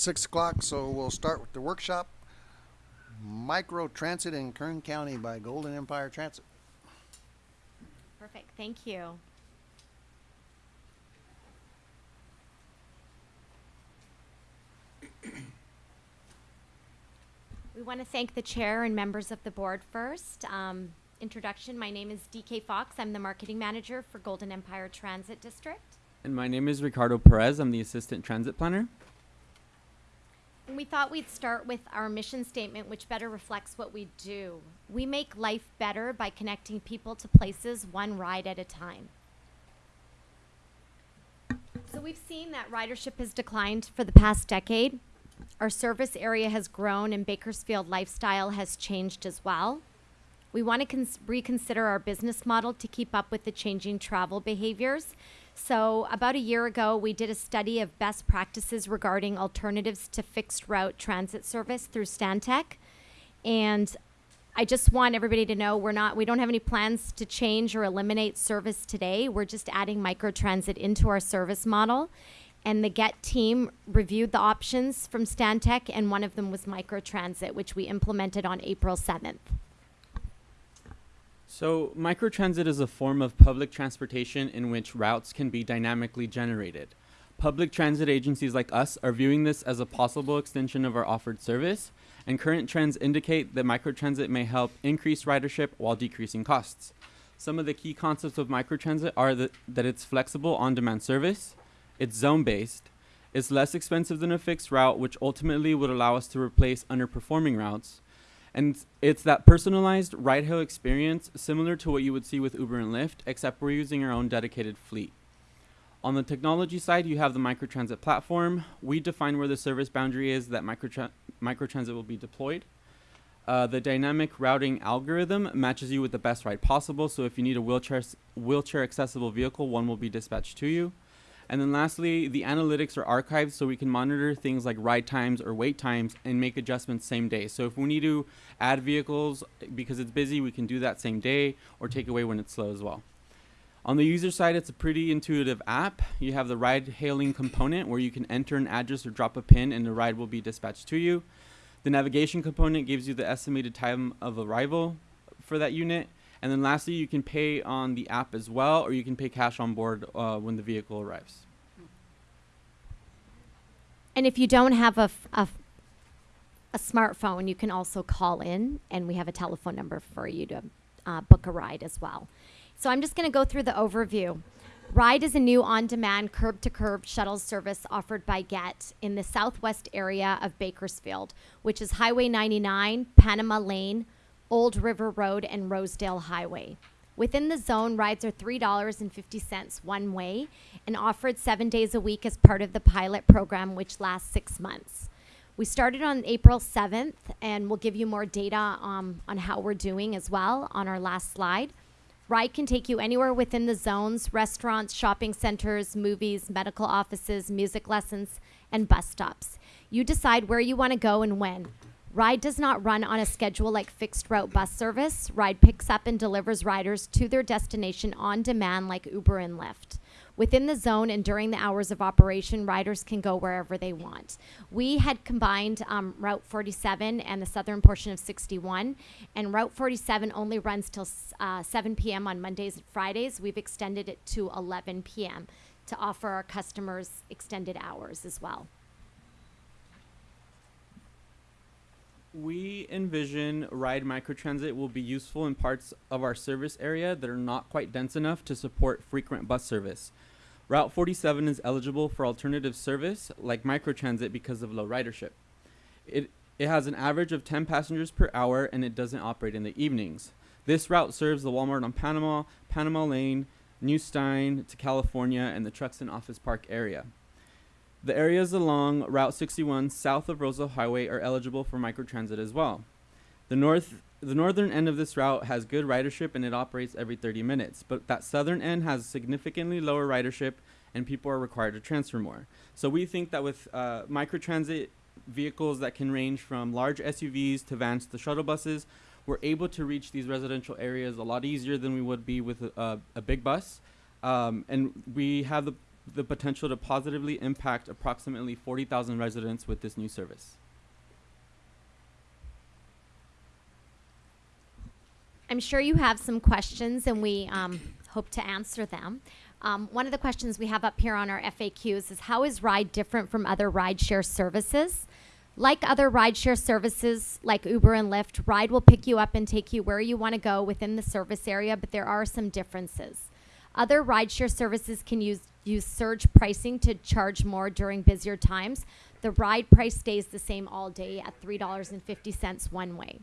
Okay, six o'clock, so we'll start with the workshop. Micro Transit in Kern County by Golden Empire Transit. Perfect, thank you. We want to thank the chair and members of the board first. Um, introduction, my name is DK Fox. I'm the marketing manager for Golden Empire Transit District. And my name is Ricardo Perez. I'm the assistant transit planner. We thought we'd start with our mission statement, which better reflects what we do. We make life better by connecting people to places one ride at a time. So we've seen that ridership has declined for the past decade. Our service area has grown and Bakersfield lifestyle has changed as well. We want to cons- reconsider our business model to keep up with the changing travel behaviors. So, about a year ago, we did a study of best practices regarding alternatives to fixed route transit service through Stantec. And I just want everybody to know we're not we don't have any plans to change or eliminate service today. We're just adding microtransit into our service model. And the GET team reviewed the options from Stantec and one of them was microtransit, which we implemented on April 7th. So, microtransit is a form of public transportation in which routes can be dynamically generated. Public transit agencies like us are viewing this as a possible extension of our offered service, and current trends indicate that microtransit may help increase ridership while decreasing costs. Some of the key concepts of microtransit are that, that it's flexible on demand service, it's zone based, it's less expensive than a fixed route, which ultimately would allow us to replace underperforming routes, and it's that personalized ride hail experience similar to what you would see with Uber and Lyft, except we're using our own dedicated fleet. On the technology side, you have the microtransit platform. We define where the service boundary is that microtra- microtransit will be deployed. Uh, the dynamic routing algorithm matches you with the best ride possible. So if you need a wheelchair wheelchair accessible vehicle, one will be dispatched to you. And then lastly, the analytics are archived so we can monitor things like ride times or wait times and make adjustments same day. So if we need to add vehicles because it's busy, we can do that same day or take away when it's slow as well. On the user side, it's a pretty intuitive app. You have the ride hailing component where you can enter an address or drop a pin and the ride will be dispatched to you. The navigation component gives you the estimated time of arrival for that unit. And then lastly, you can pay on the app as well, or you can pay cash on board uh, when the vehicle arrives. And if you don't have a, a smartphone, you can also call in, and we have a telephone number for you to uh, book a ride as well. So I'm just going to go through the overview. Ride is a new on demand curb to curb shuttle service offered by GET in the southwest area of Bakersfield, which is Highway 99, Panama Lane, Old River Road, and Rosedale Highway. Within the zone, rides are $3.50 one way and offered seven days a week as part of the pilot program, which lasts six months. We started on April 7th, and we'll give you more data um, on how we're doing as well on our last slide. Ride can take you anywhere within the zones restaurants, shopping centers, movies, medical offices, music lessons, and bus stops. You decide where you want to go and when. Ride does not run on a schedule like fixed route bus service. Ride picks up and delivers riders to their destination on demand like Uber and Lyft. Within the zone and during the hours of operation, riders can go wherever they want. We had combined um, Route 47 and the southern portion of 61, and Route 47 only runs till uh, 7 p.m. on Mondays and Fridays. We've extended it to 11 p.m. to offer our customers extended hours as well. We envision Ride Microtransit will be useful in parts of our service area that are not quite dense enough to support frequent bus service. Route 47 is eligible for alternative service like microtransit because of low ridership. It, it has an average of 10 passengers per hour and it doesn't operate in the evenings. This route serves the Walmart on Panama, Panama Lane, New Stine to California, and the Truxtun Office Park area. The areas along Route 61 south of Rosedale Highway are eligible for microtransit as well. The north the northern end of this route has good ridership and it operates every 30 minutes, but that southern end has significantly lower ridership and people are required to transfer more. So we think that with uh, microtransit vehicles that can range from large SUVs to vans to shuttle buses, we're able to reach these residential areas a lot easier than we would be with a, a, a big bus. Um, and we have the the potential to positively impact approximately 40,000 residents with this new service. I'm sure you have some questions, and we um, hope to answer them. Um, one of the questions we have up here on our FAQs is how is Ride different from other rideshare services? Like other rideshare services like Uber and Lyft, Ride will pick you up and take you where you want to go within the service area, but there are some differences. Other rideshare services can use use surge pricing to charge more during busier times. The ride price stays the same all day at $3.50 one way.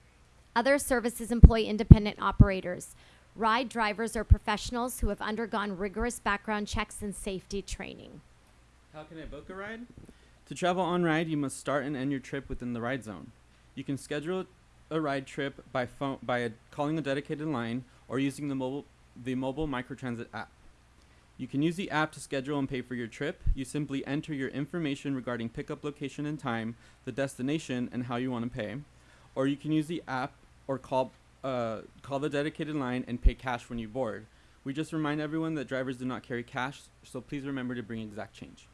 Other services employ independent operators. Ride drivers are professionals who have undergone rigorous background checks and safety training. How can I book a ride? To travel on ride, you must start and end your trip within the ride zone. You can schedule a ride trip by phone by a, calling a dedicated line or using the mobile the mobile microtransit app. You can use the app to schedule and pay for your trip. You simply enter your information regarding pickup location and time, the destination, and how you want to pay. Or you can use the app or call uh, call the dedicated line and pay cash when you board. We just remind everyone that drivers do not carry cash, so please remember to bring exact change.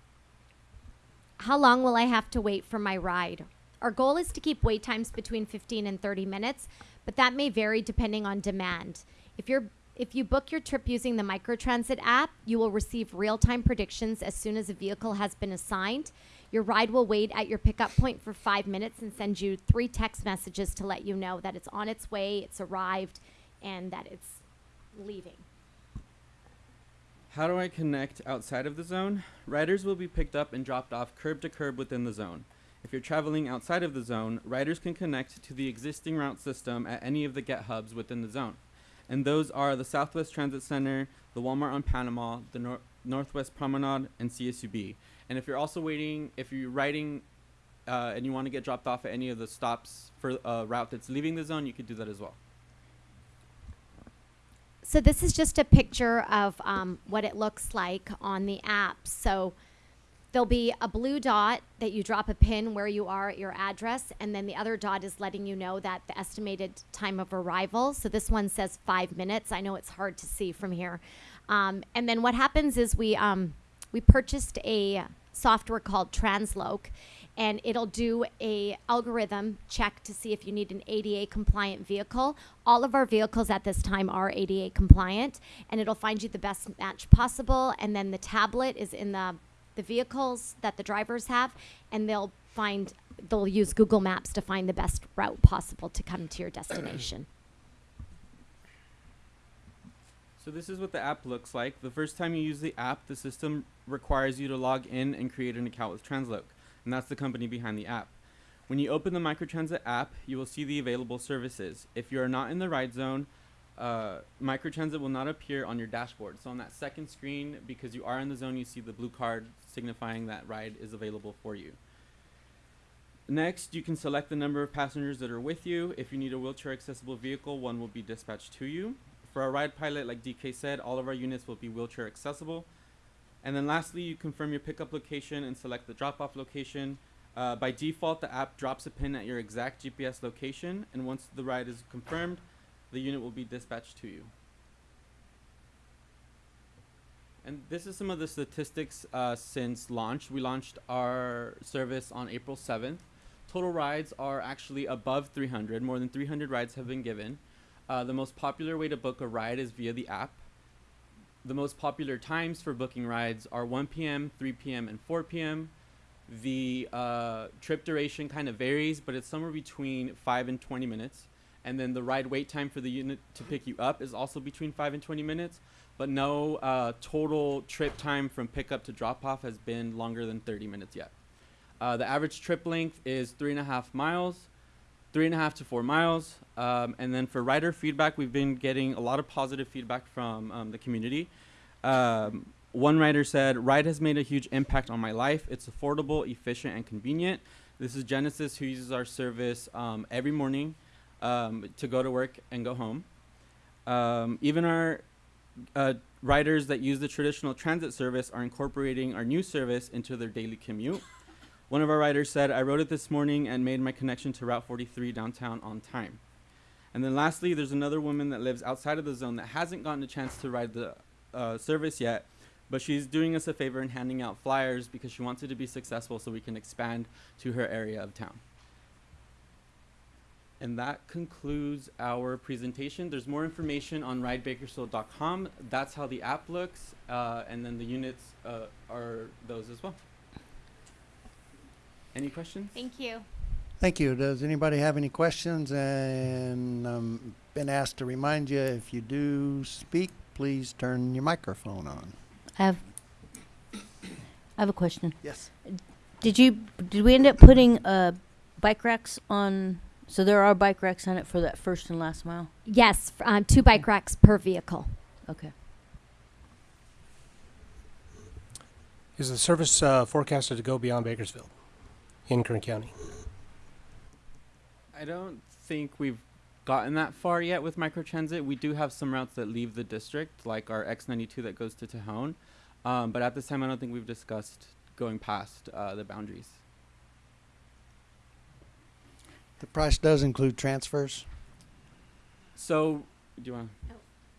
How long will I have to wait for my ride? Our goal is to keep wait times between 15 and 30 minutes, but that may vary depending on demand. If you're if you book your trip using the Microtransit app, you will receive real-time predictions as soon as a vehicle has been assigned. Your ride will wait at your pickup point for 5 minutes and send you 3 text messages to let you know that it's on its way, it's arrived, and that it's leaving. How do I connect outside of the zone? Riders will be picked up and dropped off curb to curb within the zone. If you're traveling outside of the zone, riders can connect to the existing route system at any of the GET hubs within the zone. And those are the Southwest Transit Center, the Walmart on Panama, the Nor- Northwest Promenade, and CSUB. And if you're also waiting, if you're riding uh, and you want to get dropped off at any of the stops for a route that's leaving the zone, you could do that as well. So this is just a picture of um, what it looks like on the app. So there'll be a blue dot that you drop a pin where you are at your address, and then the other dot is letting you know that the estimated time of arrival. So this one says five minutes. I know it's hard to see from here. Um, and then what happens is we um, we purchased a software called TransLoc, and it'll do a algorithm check to see if you need an ADA compliant vehicle. All of our vehicles at this time are ADA compliant, and it'll find you the best match possible. And then the tablet is in the the vehicles that the drivers have, and they'll find they'll use Google Maps to find the best route possible to come to your destination. So this is what the app looks like. The first time you use the app, the system requires you to log in and create an account with TransLoc, and that's the company behind the app. When you open the Microtransit app, you will see the available services. If you are not in the ride zone, uh, Microtransit will not appear on your dashboard. So on that second screen, because you are in the zone, you see the blue card signifying that ride is available for you. Next, you can select the number of passengers that are with you. If you need a wheelchair accessible vehicle, one will be dispatched to you. For our ride pilot, like DK said, all of our units will be wheelchair accessible. And then lastly, you confirm your pickup location and select the drop off location. Uh, by default, the app drops a pin at your exact GPS location, and once the ride is confirmed, the unit will be dispatched to you. And this is some of the statistics uh, since launch. We launched our service on April 7th. Total rides are actually above 300. More than 300 rides have been given. Uh, the most popular way to book a ride is via the app. The most popular times for booking rides are 1 p.m., 3 p.m., and 4 p.m. The uh, trip duration kind of varies, but it's somewhere between 5 and 20 minutes. And then the ride wait time for the unit to pick you up is also between 5 and 20 minutes. But no uh, total trip time from pickup to drop off has been longer than 30 minutes yet. Uh, the average trip length is three and a half miles, three and a half to four miles. Um, and then for rider feedback, we've been getting a lot of positive feedback from um, the community. Um, one writer said, Ride has made a huge impact on my life. It's affordable, efficient, and convenient. This is Genesis, who uses our service um, every morning um, to go to work and go home. Um, even our uh, riders that use the traditional transit service are incorporating our new service into their daily commute. One of our riders said, I rode it this morning and made my connection to Route 43 downtown on time. And then lastly, there's another woman that lives outside of the zone that hasn't gotten a chance to ride the uh, service yet, But she's doing us a favor and handing out flyers because she wants it to be successful so we can expand to her area of town. And that concludes our presentation. There's more information on ridebakersfield.com. That's how the app looks, uh, and then the units uh, are those as well. Any questions? Thank you. Thank you. Does anybody have any questions? And um, been asked to remind you if you do speak, please turn your microphone on. I have, I have a question. Yes. Did you, did we end up putting, uh, bike racks on, so there are bike racks on it for that first and last mile? Yes, f- uh, two bike racks per vehicle. Okay. Is the service uh, forecasted to go beyond Bakersfield in Kern County? I don't think we've gotten that far yet with microtransit. We do have some routes that leave the district, like our X92 that goes to Tejon. Um, but at this time, I don't think we've discussed going past uh, the boundaries. The price does include transfers. So, do you want?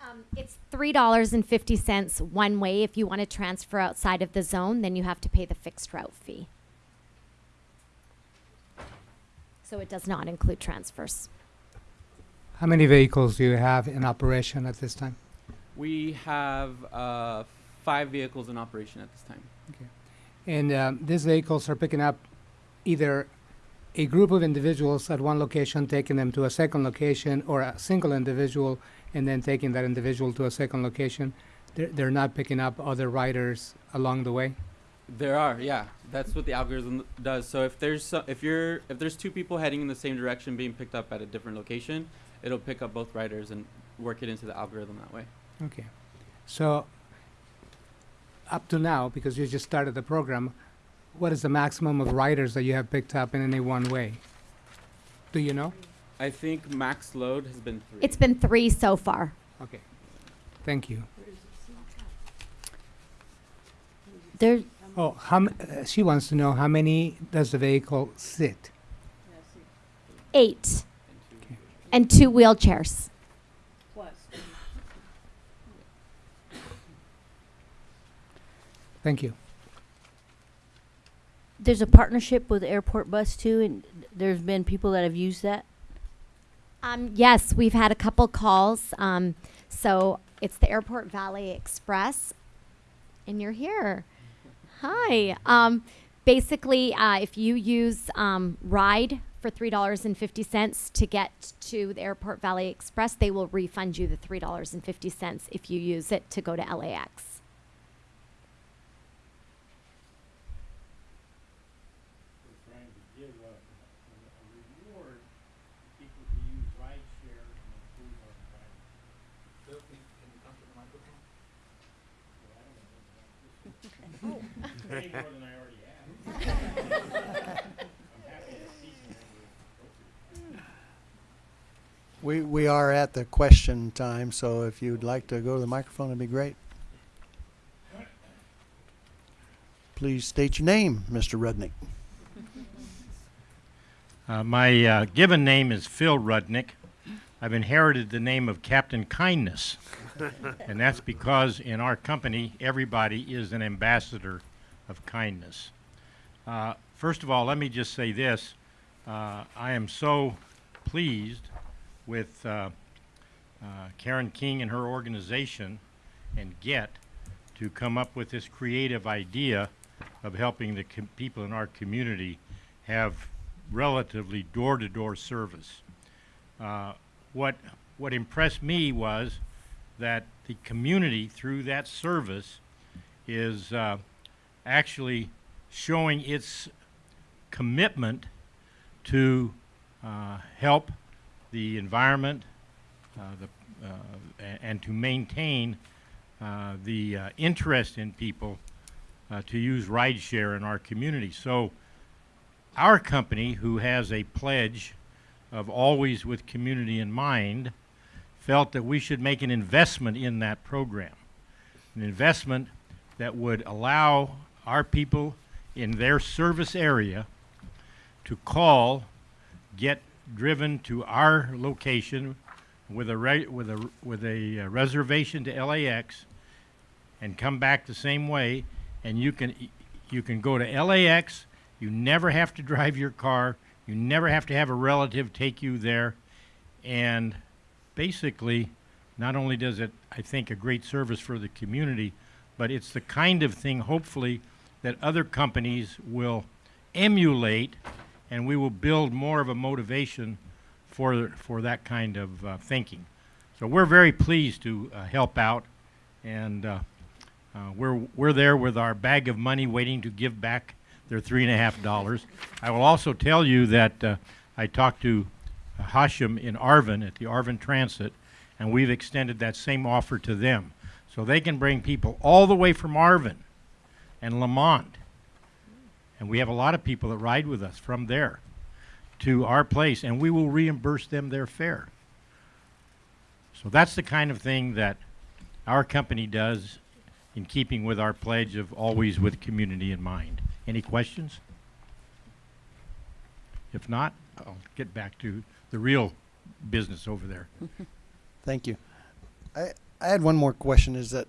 Um, it's three dollars and fifty cents one way. If you want to transfer outside of the zone, then you have to pay the fixed route fee. So it does not include transfers. How many vehicles do you have in operation at this time? We have uh, five vehicles in operation at this time. Okay, and um, these vehicles are picking up either a group of individuals at one location, taking them to a second location, or a single individual and then taking that individual to a second location. They're, they're not picking up other riders along the way. There are, yeah. That's what the algorithm does. So if there's so, if you're if there's two people heading in the same direction being picked up at a different location, it'll pick up both riders and work it into the algorithm that way. Okay. So, up to now, because you just started the program, what is the maximum of riders that you have picked up in any one way? Do you know? I think max load has been three. It's been three so far. Okay. Thank you. There, Oh, how, m- uh, she wants to know how many does the vehicle sit? Eight. Okay. And two wheelchairs. Plus. Thank you. There's a partnership with Airport Bus too, and there's been people that have used that. Um, yes, we've had a couple calls. Um, so it's the Airport Valet Express, and you're here. Hi. Um, basically, uh, if you use um, Ride for three dollars and fifty cents to get to the Airport Valet Express, they will refund you the three dollars and fifty cents if you use it to go to LAX. trying to give a, a a reward to people who use rideshare and improve our environment. Bill, can you, can you come to the microphone? Well, I don't know whether that's more than I already have. I'm happy to see whenever it's appropriate. We, we are at the question time, so if you'd like to go to the microphone, it'd be great. Please state your name, Mr. Rudnick. Uh, my uh, given name is Phil Rudnick. I've inherited the name of Captain Kindness, and that's because in our company, everybody is an ambassador of kindness. Uh, first of all, let me just say this. Uh, I am so pleased with uh, uh, Karen King and her organization and GET to come up with this creative idea of helping the people in our community have relatively door-to-door service. Uh, what what impressed me was that the community through that service is uh, actually showing its commitment to uh, help the environment uh, the, uh, and to maintain uh, the interest in people to use rideshare in our community. So our company, who has a pledge of always with community in mind, felt that we should make an investment in that program. An investment that would allow our people in their service area to call, get driven to our location with a with a with a uh, reservation to LAX, and come back the same way. And you can you can go to LAX. You never have to drive your car. You never have to have a relative take you there. And basically, not only does it, I think, a great service for the community, but it's the kind of thing, hopefully, that other companies will emulate, and we will build more of a motivation for for that kind of uh, thinking. So we're very pleased to uh, help out, and uh, uh, we're we're there with our bag of money, waiting to give back their three and a half dollars. I will also tell you that uh, I talked to Hashem in Arvin at the Arvin Transit, and we've extended that same offer to them, so they can bring people all the way from Arvin and Lamont, and we have a lot of people that ride with us from there to our place, and we will reimburse them their fare. So that's the kind of thing that our company does in keeping with our pledge of always with community in mind. Any questions? If not, I'll get back to the real business over there. Thank you. I, I had one more question is that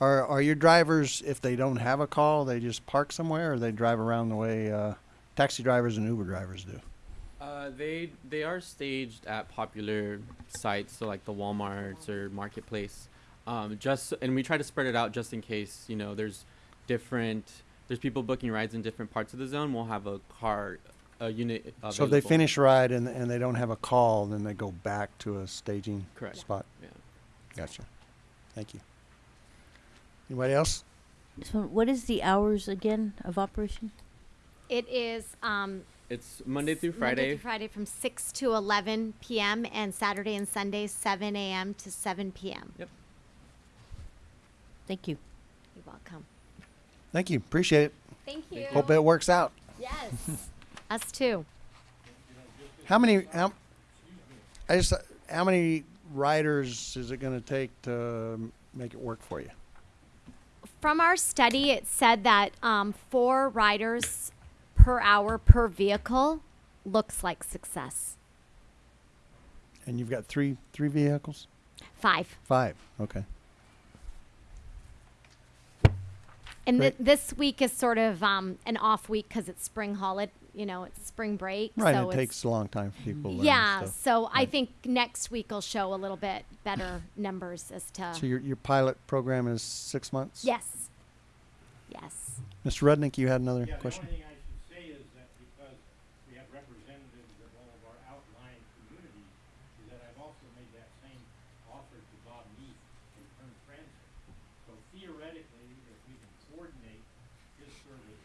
are, are your drivers, if they don't have a call, they just park somewhere or they drive around the way uh, taxi drivers and Uber drivers do? Uh, they they are staged at popular sites, so like the WalMarts or Marketplace. Um, just and we try to spread it out just in case you know there's different there's people booking rides in different parts of the zone. We'll have a car, a unit. Available. So if they finish a ride and, and they don't have a call, then they go back to a staging Correct. spot? Yeah. Gotcha. Thank you. Anybody else? So what is the hours again of operation? It is um, It's Monday through Friday. Monday Friday. through Friday from 6 to 11 p.m. and Saturday and Sunday 7 a.m. to 7 p.m. Yep. Thank you. You're welcome. Thank you. Appreciate it. Thank you. Hope it works out. Yes. Us too. How many? How, I just. How many riders is it going to take to make it work for you? From our study, it said that um, four riders per hour per vehicle looks like success. And you've got three three vehicles. Five. Five. Okay. And th- this week is sort of um, an off week because it's spring holiday. You know, it's spring break. Right. So it it's, takes a long time for people. to Yeah. Stuff. So I Right. think next week will show a little bit better numbers as to. So your your pilot program is six months. yes. Yes. Mr. Rudnick, you had another Yeah, question. the only thing I should say is that because we have representatives of all of our outlying communities, is that I've also made that same offer to Bob Neef in Kern Transit. So theoretically, if we can coordinate his service,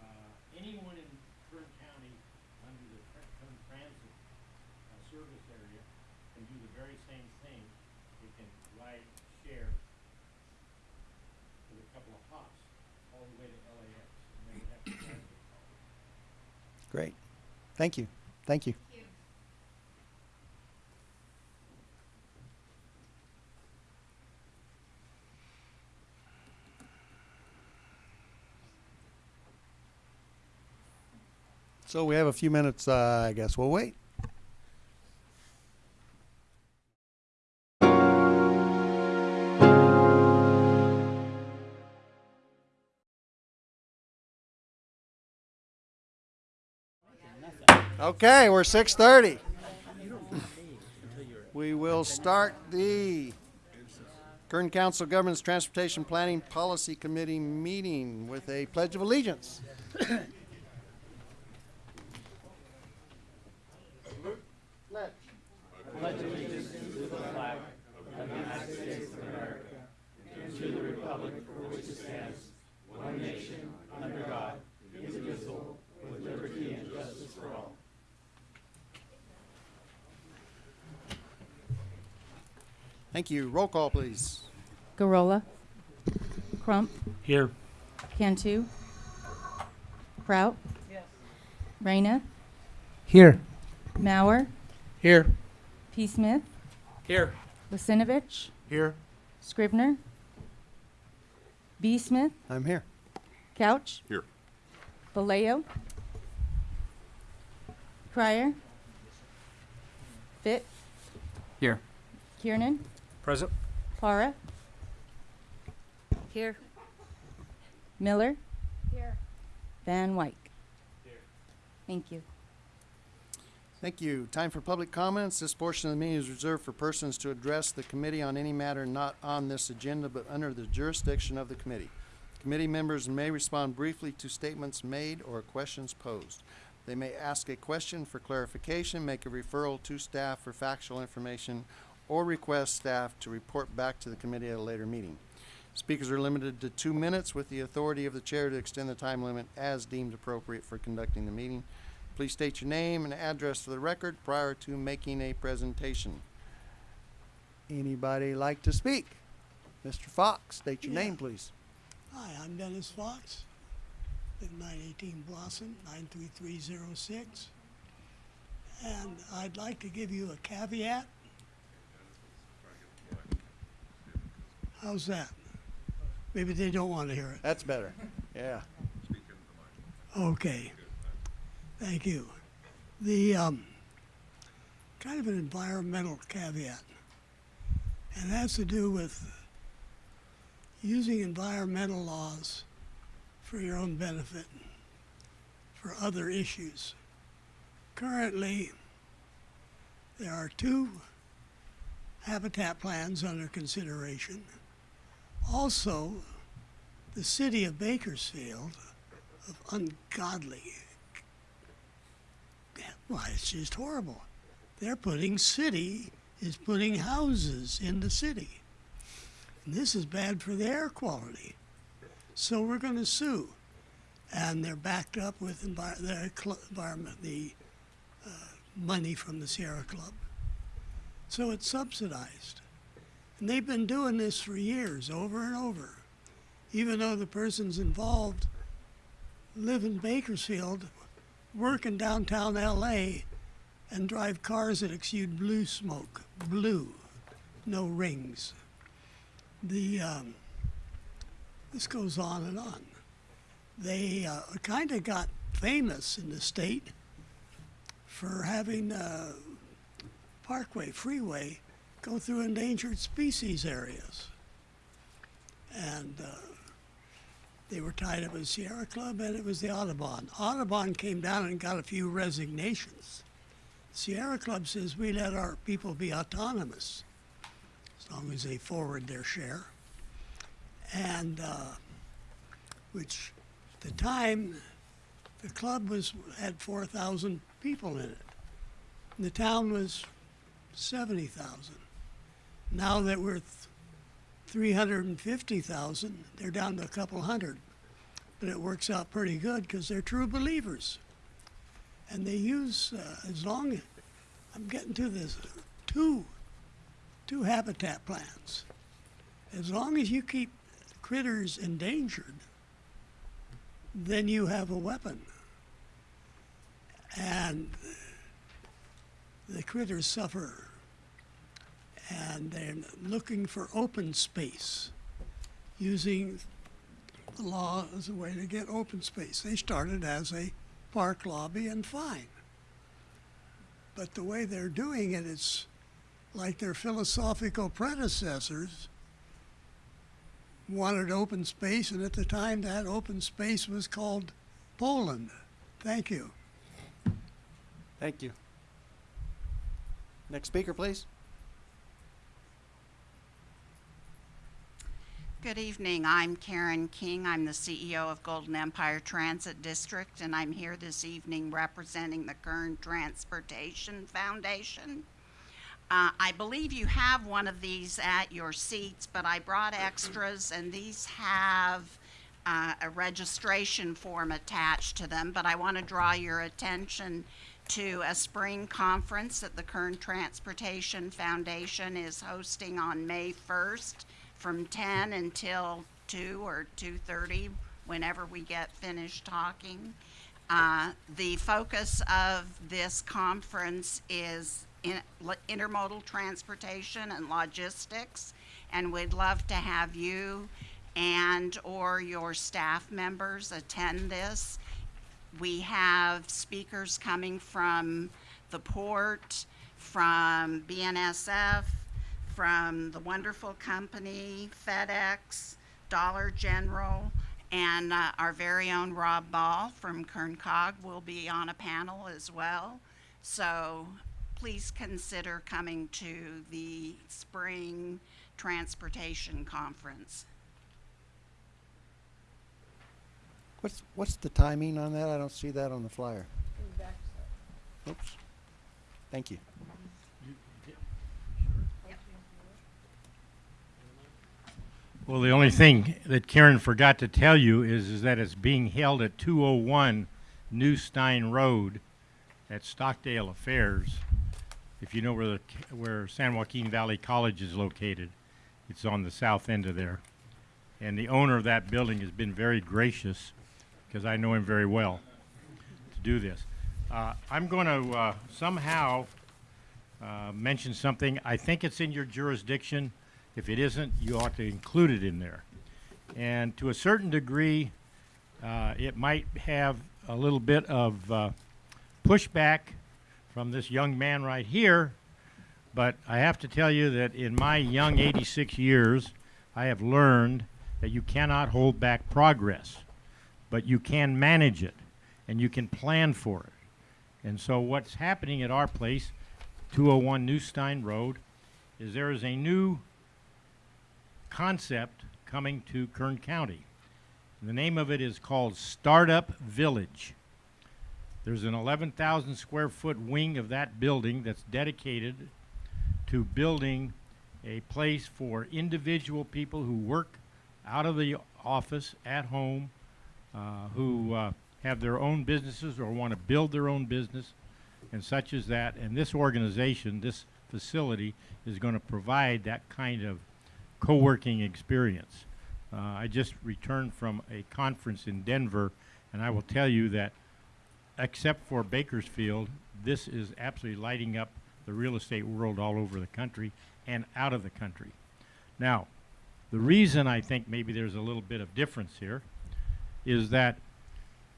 uh, anyone in Kern County under the Tr- Kern Transit, uh, service area can do the very same thing. They can ride, share with a couple of hops all the way to LAX. And they would have to drive their car. Great. Thank you. Thank you. So we have a few minutes. Uh, I guess we'll wait. Okay, we're six thirty. We will start the Kern Council Government's Transportation Planning Policy Committee meeting with a pledge of allegiance. Thank you. Roll call, please. Garola. Crump. Here. Cantu. Kraut. Reyna. Here. Mauer. Here. P. Smith. Here. Lasinovich. Here. Scrivner. B. Smith. I'm here. Couch. Here. Vallejo. Crier. Fit. Here. Kiernan. Present. Para. Here. Miller. Here. Van Wyk. Here. Thank you. Thank you. Time for public comments. This portion of the meeting is reserved for persons to address the committee on any matter not on this agenda but under the jurisdiction of the committee. Committee members may respond briefly to statements made or questions posed. They may ask a question for clarification, make a referral to staff for factual information, or request staff to report back to the committee at a later meeting. Speakers are limited to two minutes with the authority of the chair to extend the time limit as deemed appropriate for conducting the meeting. Please state your name and address for the record prior to making a presentation. Anybody like to speak? Mr. Fox, state your Yeah. name, please. Hi, I'm Dennis Fox, nine eighteen Blossom, nine three three zero six. And I'd like to give you a caveat. How's that? Maybe they don't want to hear it. That's better. Yeah. Okay. Thank you. The, um, kind of an environmental caveat. And it has to do with using environmental laws for your own benefit, for other issues. Currently, there are two habitat plans under consideration. Also, the city of Bakersfield of ungodly. Why, it's just horrible. They're putting city is putting houses in the city. And this is bad for the air quality. So we're going to sue. And they're backed up with envi- environment, the uh, money from the Sierra Club. So it's subsidized. And they've been doing this for years, over and over. Even though the persons involved live in Bakersfield, work in downtown LA, and drive cars that exude blue smoke. Blue, no rings. The um, this goes on and on. They uh, kind of got famous in the state for having uh, Parkway Freeway go through endangered species areas, and. Uh, they were tied up with Sierra Club and it was the Audubon. Audubon came down and got a few resignations. Sierra Club says we let our people be autonomous as long as they forward their share. And uh, which at the time the club was had 4,000 people in it. And the town was 70,000. Now that we're th- 350,000, they're down to a couple hundred. But it works out pretty good because they're true believers. And they use, uh, as long, I'm getting to this, two, two habitat plans. As long as you keep critters endangered, then you have a weapon. And the critters suffer and they're looking for open space, using the law as a way to get open space. They started as a park lobby and fine. But the way they're doing it, it's like their philosophical predecessors wanted open space, and at the time that open space was called Poland. Thank you. Thank you. Next speaker, please. Good evening. I'm Karen King. I'm the CEO of Golden Empire Transit District, and I'm here this evening representing the Kern Transportation Foundation. Uh, I believe you have one of these at your seats, but I brought extras, and these have uh, a registration form attached to them. But I want to draw your attention to a spring conference that the Kern Transportation Foundation is hosting on May 1st from 10 until 2 or 2.30 whenever we get finished talking. Uh, the focus of this conference is in, intermodal transportation and logistics and we'd love to have you and or your staff members attend this. We have speakers coming from the port from BNSF from the wonderful company, FedEx, Dollar General, and uh, our very own Rob Ball from Kern COG will be on a panel as well. So please consider coming to the spring transportation conference. What's, what's the timing on that? I don't see that on the flyer. Oops. Thank you. Well, the only thing that Karen forgot to tell you is, is that it's being held at 201 New Stine Road at Stockdale Affairs. If you know where the, where San Joaquin Valley College is located, it's on the south end of there. And the owner of that building has been very gracious, because I know him very well, to do this. Uh, I'm going to uh, somehow uh, mention something. I think it's in your jurisdiction. If it isn't, you ought to include it in there. And to a certain degree, uh, it might have a little bit of uh, pushback from this young man right here, but I have to tell you that in my young 86 years, I have learned that you cannot hold back progress, but you can manage it and you can plan for it. And so what's happening at our place, 201 New Stine Road, is there is a new concept coming to Kern County. The name of it is called Startup Village. There's an 11,000 square foot wing of that building that's dedicated to building a place for individual people who work out of the office at home, uh, who uh, have their own businesses or want to build their own business, and such as that. And this organization, this facility, is going to provide that kind of co-working experience. Uh, I just returned from a conference in Denver, and I will tell you that, except for Bakersfield, this is absolutely lighting up the real estate world all over the country and out of the country. Now, the reason I think maybe there's a little bit of difference here is that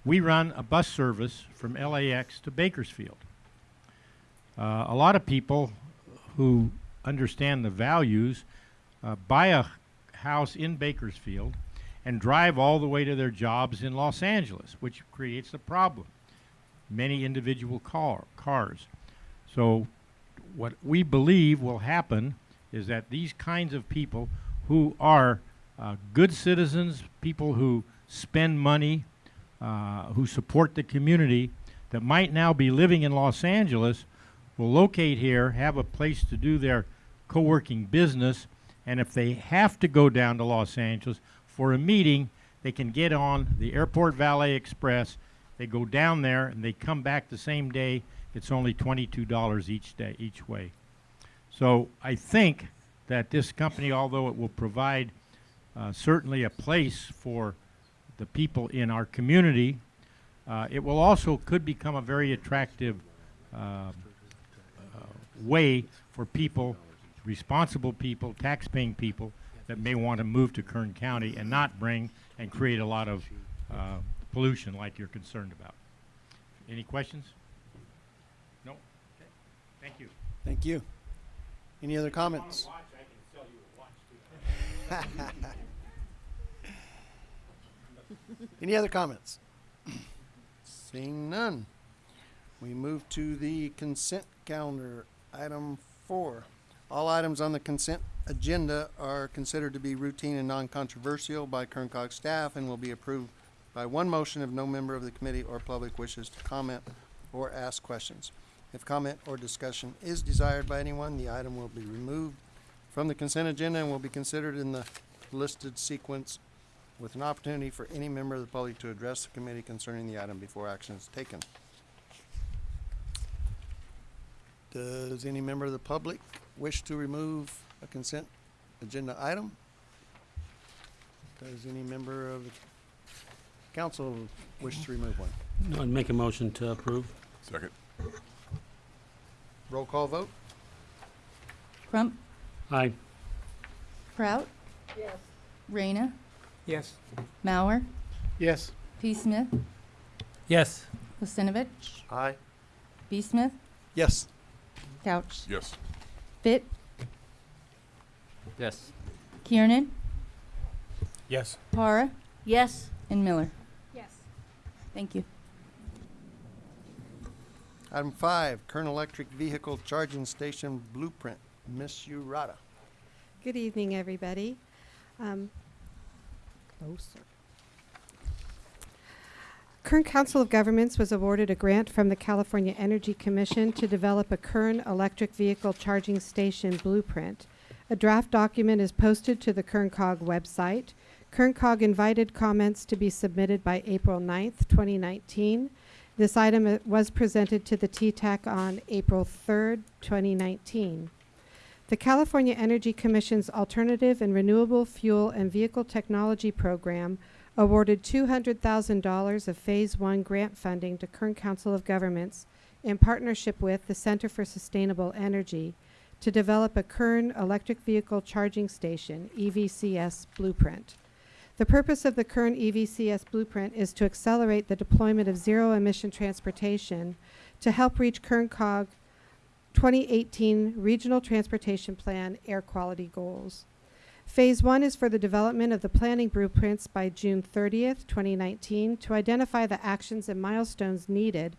we run a bus service from LAX to Bakersfield. Uh, a lot of people who understand the values uh, buy a house in Bakersfield and drive all the way to their jobs in Los Angeles, which creates a problem. Many individual car, cars. So, what we believe will happen is that these kinds of people who are uh, good citizens, people who spend money, uh, who support the community, that might now be living in Los Angeles, will locate here, have a place to do their co working business, and if they have to go down to Los Angeles for a meeting, they can get on the Airport Valet Express. They go down there and they come back the same day. It's only $22 each day, each way. So I think that this company, although it will provide uh, certainly a place for the people in our community, uh, it will also could become a very attractive uh, uh, way for people responsible people, tax-paying people that may want to move to Kern County and not bring and create a lot of uh, pollution like you're concerned about. Any questions? No? Okay. Thank you. Thank you. Any other comments? Watch, I can sell you a watch too. Any other comments? Seeing none, we move to the consent calendar, item four. All items on the consent agenda are considered to be routine and non-controversial by Kern COG staff and will be approved by one motion if no member of the committee or public wishes to comment or ask questions. If comment or discussion is desired by anyone, the item will be removed from the consent agenda and will be considered in the listed sequence with an opportunity for any member of the public to address the committee concerning the item before action is taken. Does any member of the public wish to remove a consent agenda item? Does any member of the council wish to remove one? I'd make a motion to approve. Second. Roll call vote? Crump, Aye. Prout, Yes. Reyna, Yes. Mauer, Yes. P. Smith, Yes. Lucinovich, Aye. B. Smith, Yes. Couch, Yes. Fit, Yes. Kiernan, Yes. Para, Yes. and Miller. Yes. Thank you. Item five, Kern Electric Vehicle Charging Station Blueprint. Miss Urata. Good evening, everybody. Um, Closer. Kern Council of Governments was awarded a grant from the California Energy Commission to develop a Kern electric vehicle charging station blueprint. A draft document is posted to the Kern COG website. Kern COG invited comments to be submitted by April 9th, 2019. This item uh, was presented to the TTAC on April 3rd, 2019. The California Energy Commission's Alternative and Renewable Fuel and Vehicle Technology Program awarded $200,000 of Phase 1 grant funding to Kern Council of Governments in partnership with the Center for Sustainable Energy to develop a Kern Electric Vehicle Charging Station, EVCS blueprint. The purpose of the Kern EVCS blueprint is to accelerate the deployment of zero-emission transportation to help reach Kern COG 2018 Regional Transportation Plan air quality goals. Phase one is for the development of the planning blueprints by June 30th, 2019, to identify the actions and milestones needed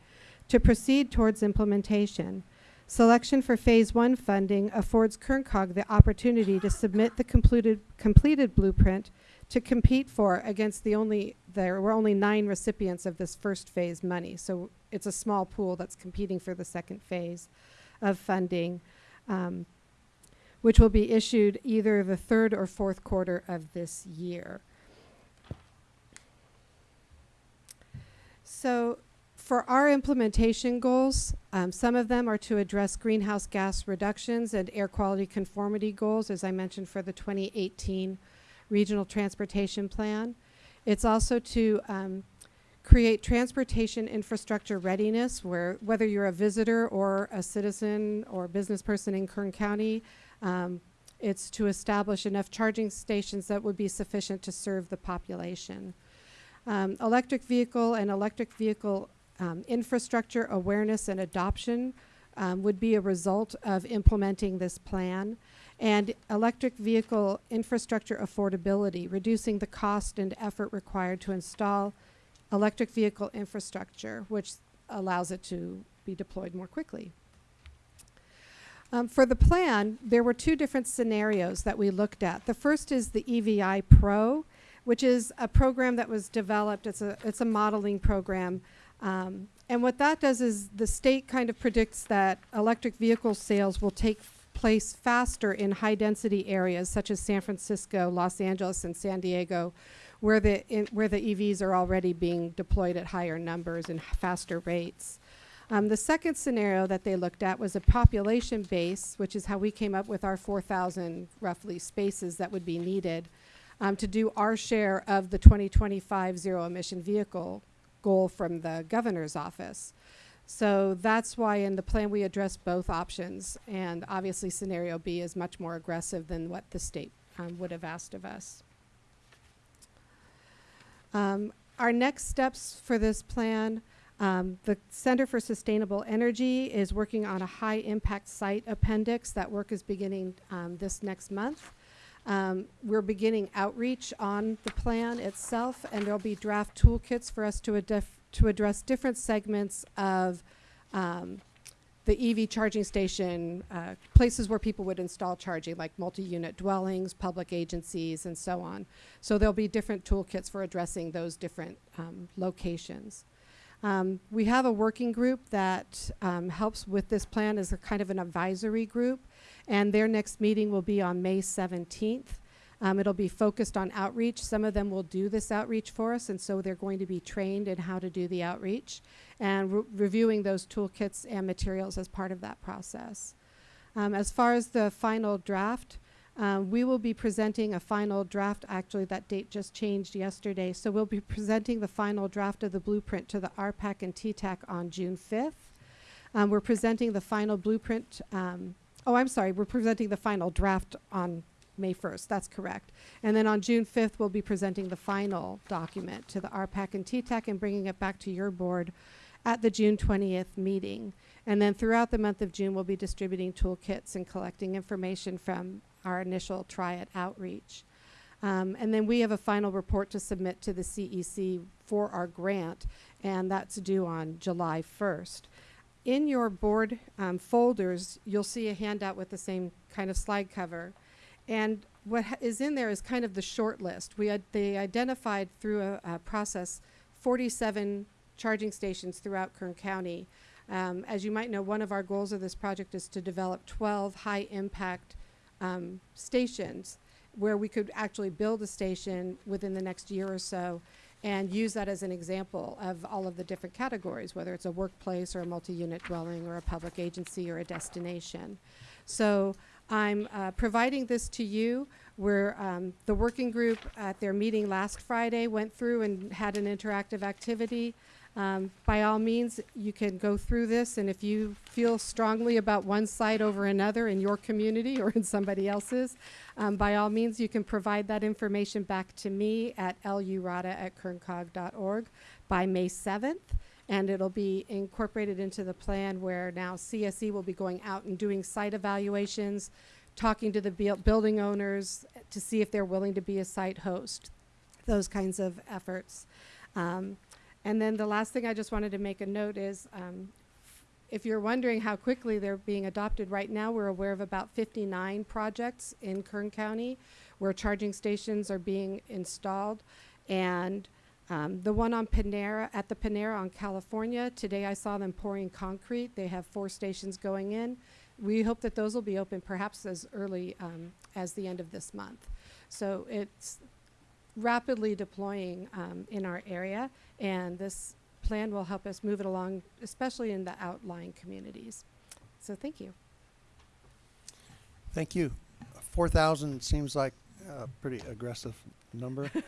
to proceed towards implementation. Selection for Phase one funding affords Kern COG the opportunity to submit the completed, completed blueprint to compete for against the only, there were only nine recipients of this first phase money. So it's a small pool that's competing for the second phase of funding, um, which will be issued either the third or fourth quarter of this year. So for our implementation goals, um, some of them are to address greenhouse gas reductions and air quality conformity goals, as I mentioned for the 2018 Regional Transportation Plan. It's also to um, create transportation infrastructure readiness where whether you're a visitor or a citizen or business person in Kern County, um, it's to establish enough charging stations that would be sufficient to serve the population. Um, electric vehicle and electric vehicle um, infrastructure awareness and adoption um, would be a result of implementing this plan. And electric vehicle infrastructure affordability, reducing the cost and effort required to install electric vehicle infrastructure, which allows it to be deployed more quickly. Um, for the plan, there were two different scenarios that we looked at. The first is the EVI Pro, which is a program that was developed. It's a it's a modeling program, um, and what that does is the state kind of predicts that electric vehicle sales will take place faster in high density areas such as San Francisco, Los Angeles, and San Diego, where the where the EVs are already being deployed at higher numbers and faster rates. Um, the second scenario that they looked at was a population base, which is how we came up with our 4,000 roughly spaces that would be needed um, to do our share of the 2025 zero emission vehicle goal from the governor's office. So that's why in the plan we address both options. And obviously, scenario B is much more aggressive than what the state um, would have asked of us. Um, our next steps for this plan um, the Center for Sustainable Energy is working on a high impact site appendix. That work is beginning um, this next month. Um, we're beginning outreach on the plan itself, and there'll be draft toolkits for us to, to address different segments of um, the EV charging station, uh, places where people would install charging, like multi-unit dwellings, public agencies, and so on. So there'll be different toolkits for addressing those different um, locations. Um, we have a working group that um, helps with this plan as a kind of an advisory group, and their next meeting will be on May 17th. Um, it'll be focused on outreach. Some of them will do this outreach for us, and so they're going to be trained in how to do the outreach and re- reviewing those toolkits and materials as part of that process. Um, as far as the final draft, um, we will be presenting a final draft. Actually, that date just changed yesterday. So we'll be presenting the final draft of the blueprint to the RPAC and TTAC on June 5th. Um, we're presenting the final blueprint. Um, oh, I'm sorry. We're presenting the final draft on May 1st. That's correct. And then on June 5th, we'll be presenting the final document to the RPAC and TTAC and bringing it back to your board at the June 20th meeting. And then throughout the month of June, we'll be distributing toolkits and collecting information from our initial try it outreach. Um, and then we have a final report to submit to the CEC for our grant, and that's due on July 1st. In your board um, folders, you'll see a handout with the same kind of slide cover. And what is in there is kind of the short list. We had, they identified through a, a process 47 charging stations throughout Kern County. Um, as you might know, one of our goals of this project is to develop 12 high impact um, stations where we could actually build a station within the next year or so and use that as an example of all of the different categories, whether it's a workplace or a multi-unit dwelling or a public agency or a destination. So I'm uh, providing this to you. Where um, the working group at their meeting last Friday went through and had an interactive activity. Um, by all means, you can go through this, and if you feel strongly about one site over another in your community or in somebody else's, um, by all means, you can provide that information back to me at lurata at kerncog.org by May 7th. And it'll be incorporated into the plan where now CSE will be going out and doing site evaluations, talking to the buil- building owners to see if they're willing to be a site host, those kinds of efforts. Um, and then the last thing I just wanted to make a note is um, if you're wondering how quickly they're being adopted right now, we're aware of about 59 projects in Kern County where charging stations are being installed. And um, the one on Panera, at the Panera on California, today I saw them pouring concrete. They have four stations going in. We hope that those will be open perhaps as early um, as the end of this month. So it's rapidly deploying um, in our area, and this plan will help us move it along, especially in the outlying communities. So thank you. Thank you. Four thousand seems like a pretty aggressive number.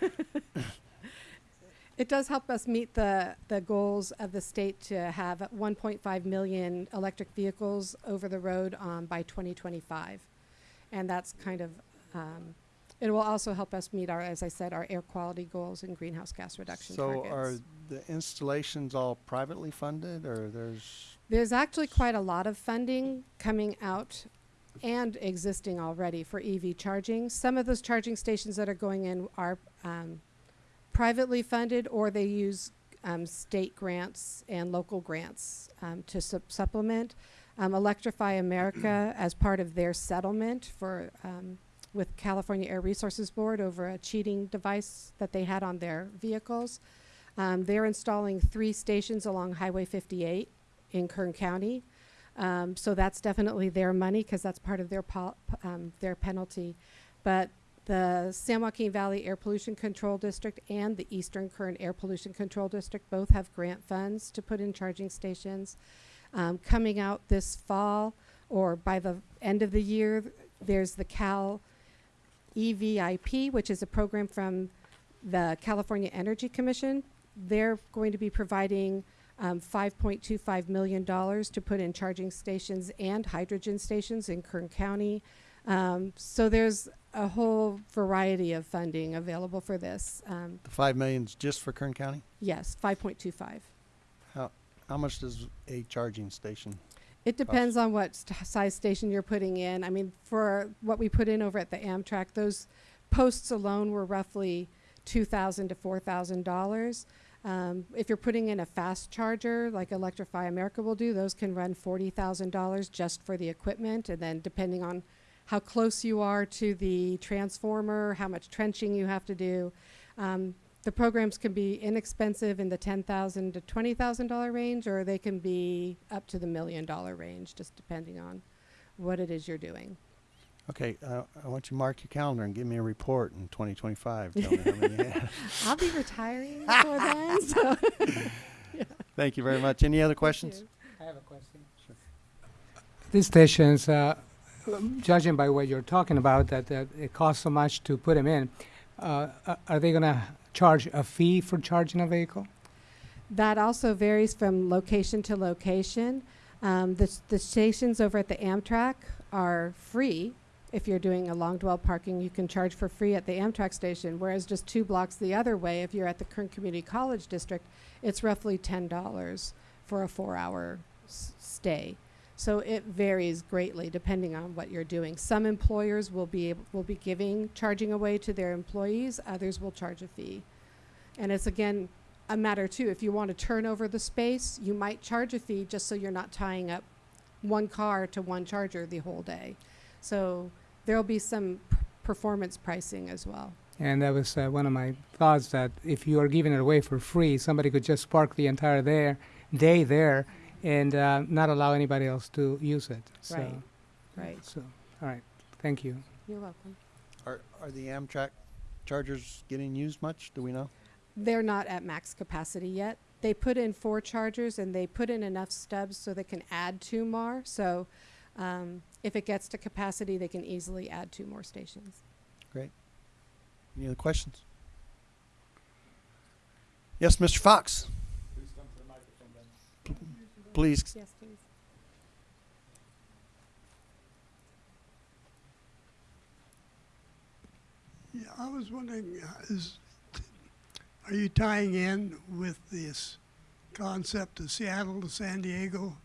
It does help us meet the, the goals of the state to have 1.5 million electric vehicles over the road um, by 2025. And that's kind of, um, it will also help us meet our, as I said, our air quality goals and greenhouse gas reduction So targets. are the installations all privately funded or there's, There's actually quite a lot of funding coming out and existing already for EV charging. Some of those charging stations that are going in are um, privately funded or they use um, state grants and local grants um, to sup- supplement. Um, Electrify America, as part of their settlement for um, with California Air Resources Board over a cheating device that they had on their vehicles, um, they're installing three stations along Highway 58 in Kern County. Um, so that's definitely their money because that's part of their um, their penalty. But the San Joaquin Valley Air Pollution Control District and the Eastern Kern Air Pollution Control District both have grant funds to put in charging stations. Um, coming out this fall or by the end of the year, there's the Cal EVIP, which is a program from the California Energy Commission. They're going to be providing um, $5.25 million to put in charging stations and hydrogen stations in Kern County. Um, so there's a whole variety of funding available for this. Um, the five million's just for Kern County? yes, 5.25. How, how much does a charging station? It depends on what st- size station you're putting in. I mean, for what we put in over at the Amtrak, those posts alone were roughly two thousand to four thousand dollars. Um, if you're putting in a fast charger, like Electrify America will do, those can run forty thousand dollars just for the equipment, and then depending on how close you are to the transformer, how much trenching you have to do. Um, the programs can be inexpensive in the 10,000 to twenty thousand dollar range, or they can be up to the million dollar range, just depending on what it is you're doing. Okay, uh, I want you to mark your calendar and give me a report in twenty twenty-five. Tell me how many. I'll be retiring before then, so. Thank you very much. Any other questions? I have a question. These stations, uh, judging by what you're talking about, that, that it costs so much to put them in, uh, are they gonna charge a fee for charging a vehicle? That also varies from location to location. Um, the, the stations over at the Amtrak are free. If you're doing a long dwell parking, you can charge for free at the Amtrak station, whereas just two blocks the other way, if you're at the Kern Community College District, it's roughly ten dollars for a four-hour s- stay. So it varies greatly depending on what you're doing. Some employers will be able, will be giving charging away to their employees. Others will charge a fee, and it's again a matter too. If you want to turn over the space, you might charge a fee just so you're not tying up one car to one charger the whole day. So there'll be some performance pricing as well. And that was uh, one of my thoughts that if you are giving it away for free, somebody could just park the entire there day there and uh, not allow anybody else to use it. So, Right. Right. So, all right. Thank you. You're welcome. Are, are the Amtrak chargers getting used much? Do we know? They're not at max capacity yet. They put in four chargers and they put in enough stubs so they can add two more. So um, if it gets to capacity, they can easily add two more stations. Great. Any other questions? Yes, Mr. Fox. P- Please. Yes, please. Yeah, I was wondering, is, are you tying in with this concept of Seattle to San Diego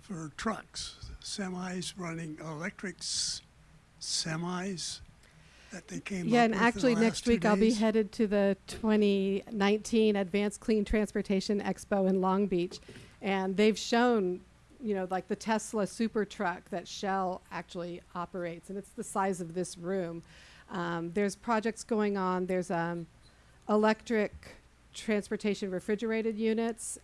for trucks, semis running electrics, semis that they came Yeah, up and with in the actually last next two week I'll be headed to the 2019 Advanced Clean Transportation Expo in Long Beach, and they've shown, you know, like the Tesla super truck that Shell actually operates, and it's the size of this room. Um, there's projects going on. There's um, electric transportation refrigerated units.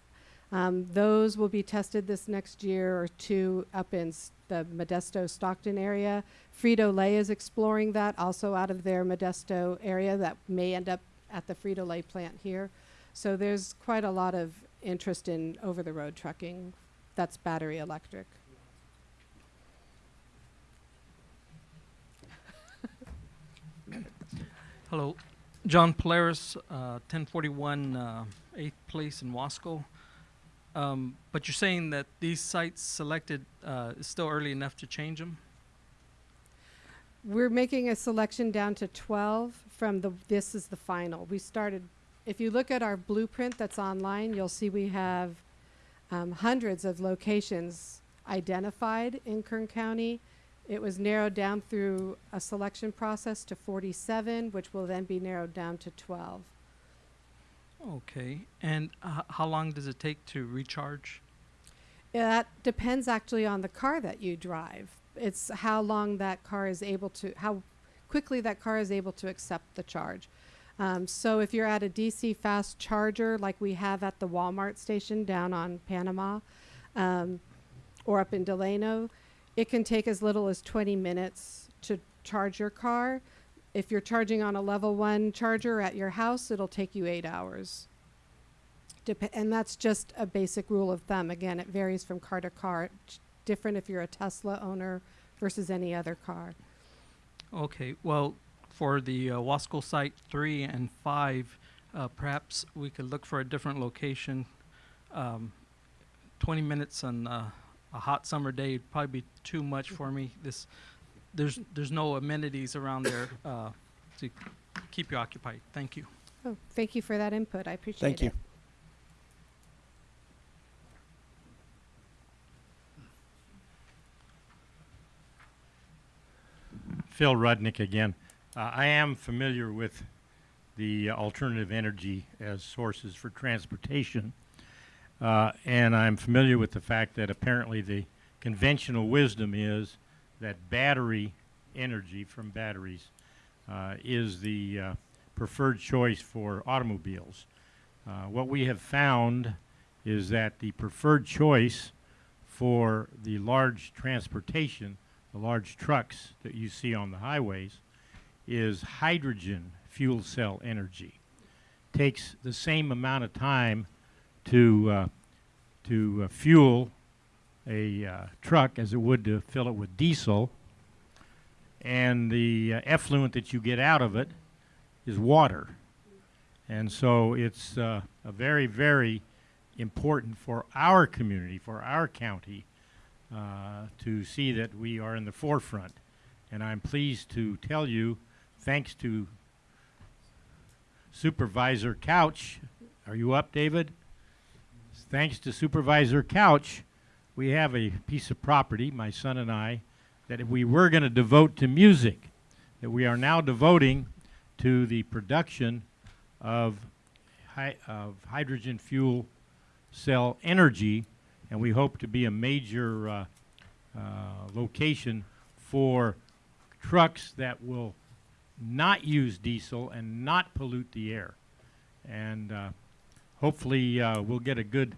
Um, those will be tested this next year or two up in the Modesto Stockton area. Frito Lay is exploring that also out of their Modesto area that may end up at the Frito Lay plant here. So there's quite a lot of interest in over the road trucking that's battery electric. Hello, John Polaris, uh, 1041 uh, 8th Place in Wasco. Um, but you're saying that these sites selected uh, is still early enough to change them? We're making a selection down to 12 from the, this is the final. We started, if you look at our blueprint that's online, you'll see we have um, hundreds of locations identified in Kern County. It was narrowed down through a selection process to 47, which will then be narrowed down to 12. Okay. And h- how long does it take to recharge? That depends actually on the car that you drive. It's how long that car is able to, how quickly that car is able to accept the charge. Um, so if you're at a DC fast charger like we have at the Walmart station down on Panama um, or up in Delano, it can take as little as 20 minutes to charge your car. If you're charging on a level one charger at your house, it'll take you eight hours. Dep- and that's just a basic rule of thumb. Again, it varies from car to car. It's different if you're a Tesla owner versus any other car. Okay. Well, for the uh, Wasco site three and five, uh, perhaps we could look for a different location. Um, 20 minutes on uh, a hot summer day would probably be too much for me. This, there's there's no amenities around there uh, to keep you occupied. Thank you. Oh, thank you for that input. I appreciate it. Thank you. Phil Rudnick again. Uh, I am familiar with the alternative energy as sources for transportation. Uh, and I'm familiar with the fact that apparently the conventional wisdom is that battery energy from batteries uh, is the uh, preferred choice for automobiles. Uh, what we have found is that the preferred choice for the large transportation, the large trucks that you see on the highways, is hydrogen fuel cell energy. Takes the same amount of time to uh, to uh, fuel a uh, truck as it would to fill it with diesel, and the uh, effluent that you get out of it is water. And so it's uh, a very, very important for our community, for our county, uh, to see that we are in the forefront. And I'm pleased to tell you, thanks to Supervisor Couch, are you up, David? Thanks to Supervisor Couch, we have a piece of property, my son and I, that if we were going to devote to music, that we are now devoting to the production of, of hydrogen fuel cell energy, and we hope to be a major uh, uh, location for trucks that will not use diesel and not pollute the air. And uh, hopefully, uh, we'll get a good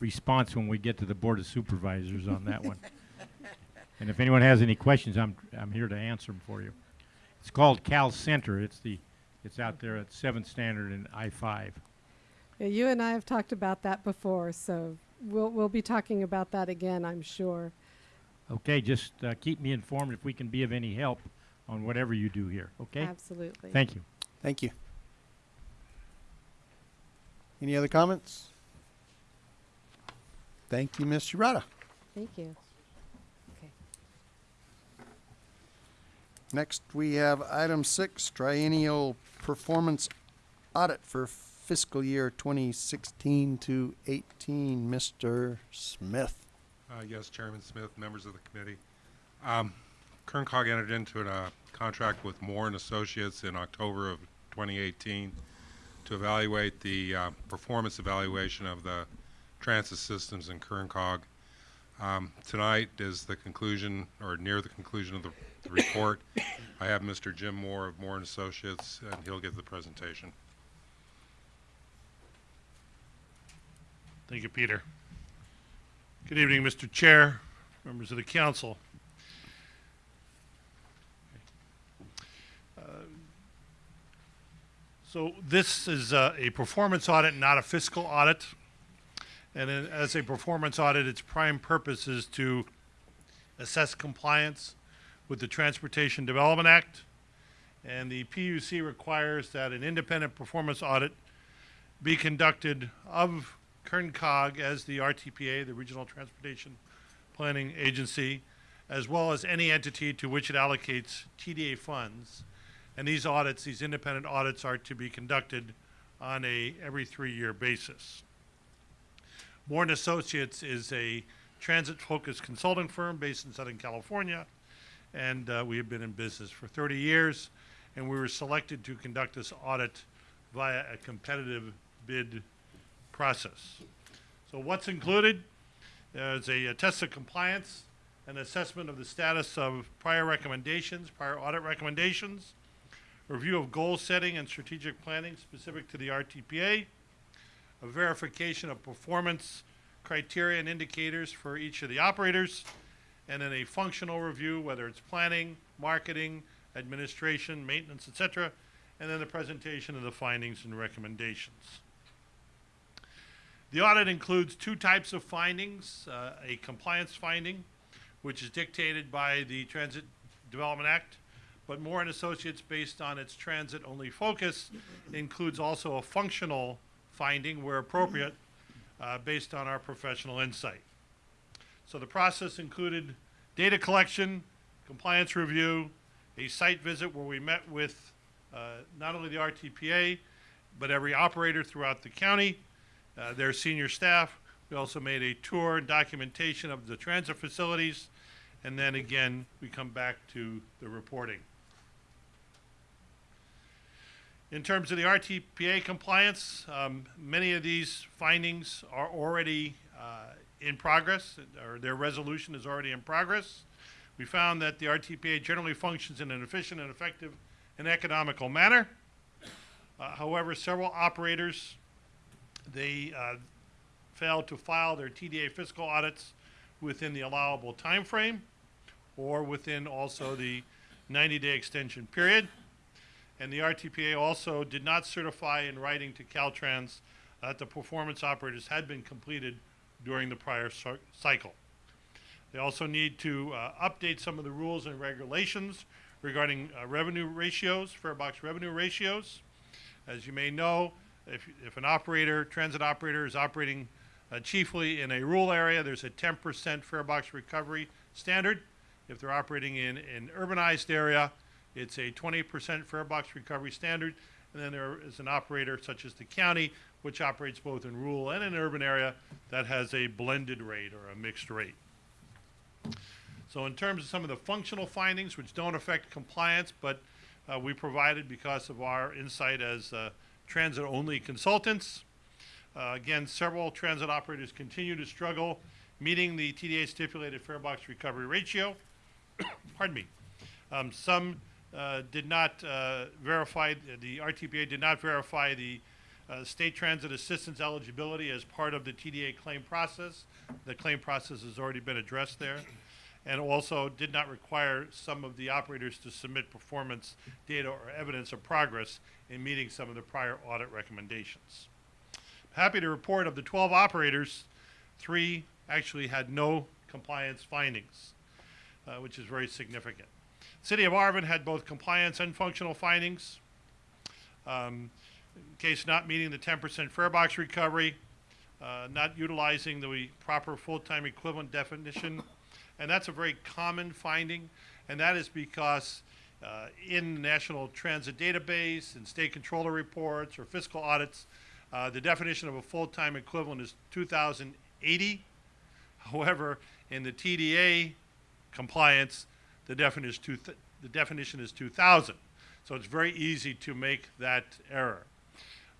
response when we get to the Board of Supervisors on that one. And if anyone has any questions, I'm, I'm here to answer them for you. It's called Cal Center. It's the, it's out there at Seventh Standard and I-5. Yeah, you and I have talked about that before, so we'll, we'll be talking about that again, I'm sure. Okay, just uh, keep me informed if we can be of any help on whatever you do here, okay? Absolutely. Thank you. Thank you. Any other comments? Thank you, Ms. Urata. Thank you. Okay. Next, we have item six, triennial performance audit for fiscal year 2016 to 18. Mr. Smith. Uh, yes, Chairman Smith, members of the committee. Um, Kern COG entered into a uh, contract with Moore and Associates in October of 2018 to evaluate the uh, performance evaluation of the transit systems in Kern COG. Um, tonight is the conclusion, or near the conclusion of the, the report. I have Mr. Jim Moore of Moore and Associates, and he'll give the presentation. Thank you, Peter. Good evening, Mr. Chair, members of the council. So this is a performance audit, not a fiscal audit. And as a performance audit, its prime purpose is to assess compliance with the Transportation Development Act. And the PUC requires that an independent performance audit be conducted of Kern COG as the RTPA, the Regional Transportation Planning Agency, as well as any entity to which it allocates TDA funds. And these audits, these independent audits are to be conducted on a every three-year basis. Moore Associates is a transit-focused consulting firm based in Southern California, and uh, we have been in business for 30 years, and we were selected to conduct this audit via a competitive bid process. So what's included? There's a, a test of compliance, an assessment of the status of prior recommendations, prior audit recommendations, review of goal setting and strategic planning specific to the RTPA, a verification of performance criteria and indicators for each of the operators, and then a functional review, whether it's planning, marketing, administration, maintenance, etc., and then the presentation of the findings and recommendations. The audit includes two types of findings, uh, a compliance finding, which is dictated by the Transit Development Act, but Moore and Associates, based on its transit-only focus, includes also a functional finding where appropriate, uh, based on our professional insight. So the process included data collection, compliance review, a site visit where we met with uh, not only the RTPA, but every operator throughout the county, uh, their senior staff. We also made a tour and documentation of the transit facilities, and then again, we come back to the reporting. In terms of the RTPA compliance, um, many of these findings are already uh, in progress, or their resolution is already in progress. We found that the RTPA generally functions in an efficient and effective and economical manner. Uh, however, several operators, they uh, failed to file their TDA fiscal audits within the allowable time frame or within also the 90-day extension period. And the RTPA also did not certify in writing to Caltrans that the performance operators had been completed during the prior cycle. They also need to uh, update some of the rules and regulations regarding uh, revenue ratios, fare box revenue ratios. As you may know, if, if an operator, transit operator, is operating uh, chiefly in a rural area, there's a 10% fare box recovery standard. If they're operating in an urbanized area, it's a 20% fare box recovery standard. And then there is an operator such as the county, which operates both in rural and in urban area that has a blended rate or a mixed rate. So in terms of some of the functional findings, which don't affect compliance, but uh, we provided because of our insight as uh, transit-only consultants. Uh, again, several transit operators continue to struggle meeting the TDA stipulated fare box recovery ratio. Pardon me. Um, some did not uh, verify, the RTPA did not verify the uh, state transit assistance eligibility as part of the TDA claim process. The claim process has already been addressed there. And also did not require some of the operators to submit performance data or evidence of progress in meeting some of the prior audit recommendations. Happy to report of the 12 operators, three actually had no compliance findings, uh, which is very significant. City of Arvin had both compliance and functional findings. Um, case not meeting the 10% fare box recovery, uh, not utilizing the proper full-time equivalent definition, and that's a very common finding, and that is because uh, in the National Transit Database and state controller reports or fiscal audits, uh, the definition of a full-time equivalent is 2,080. However, in the TDA compliance, the definition is, two th- the definition is 2,000. So it's very easy to make that error.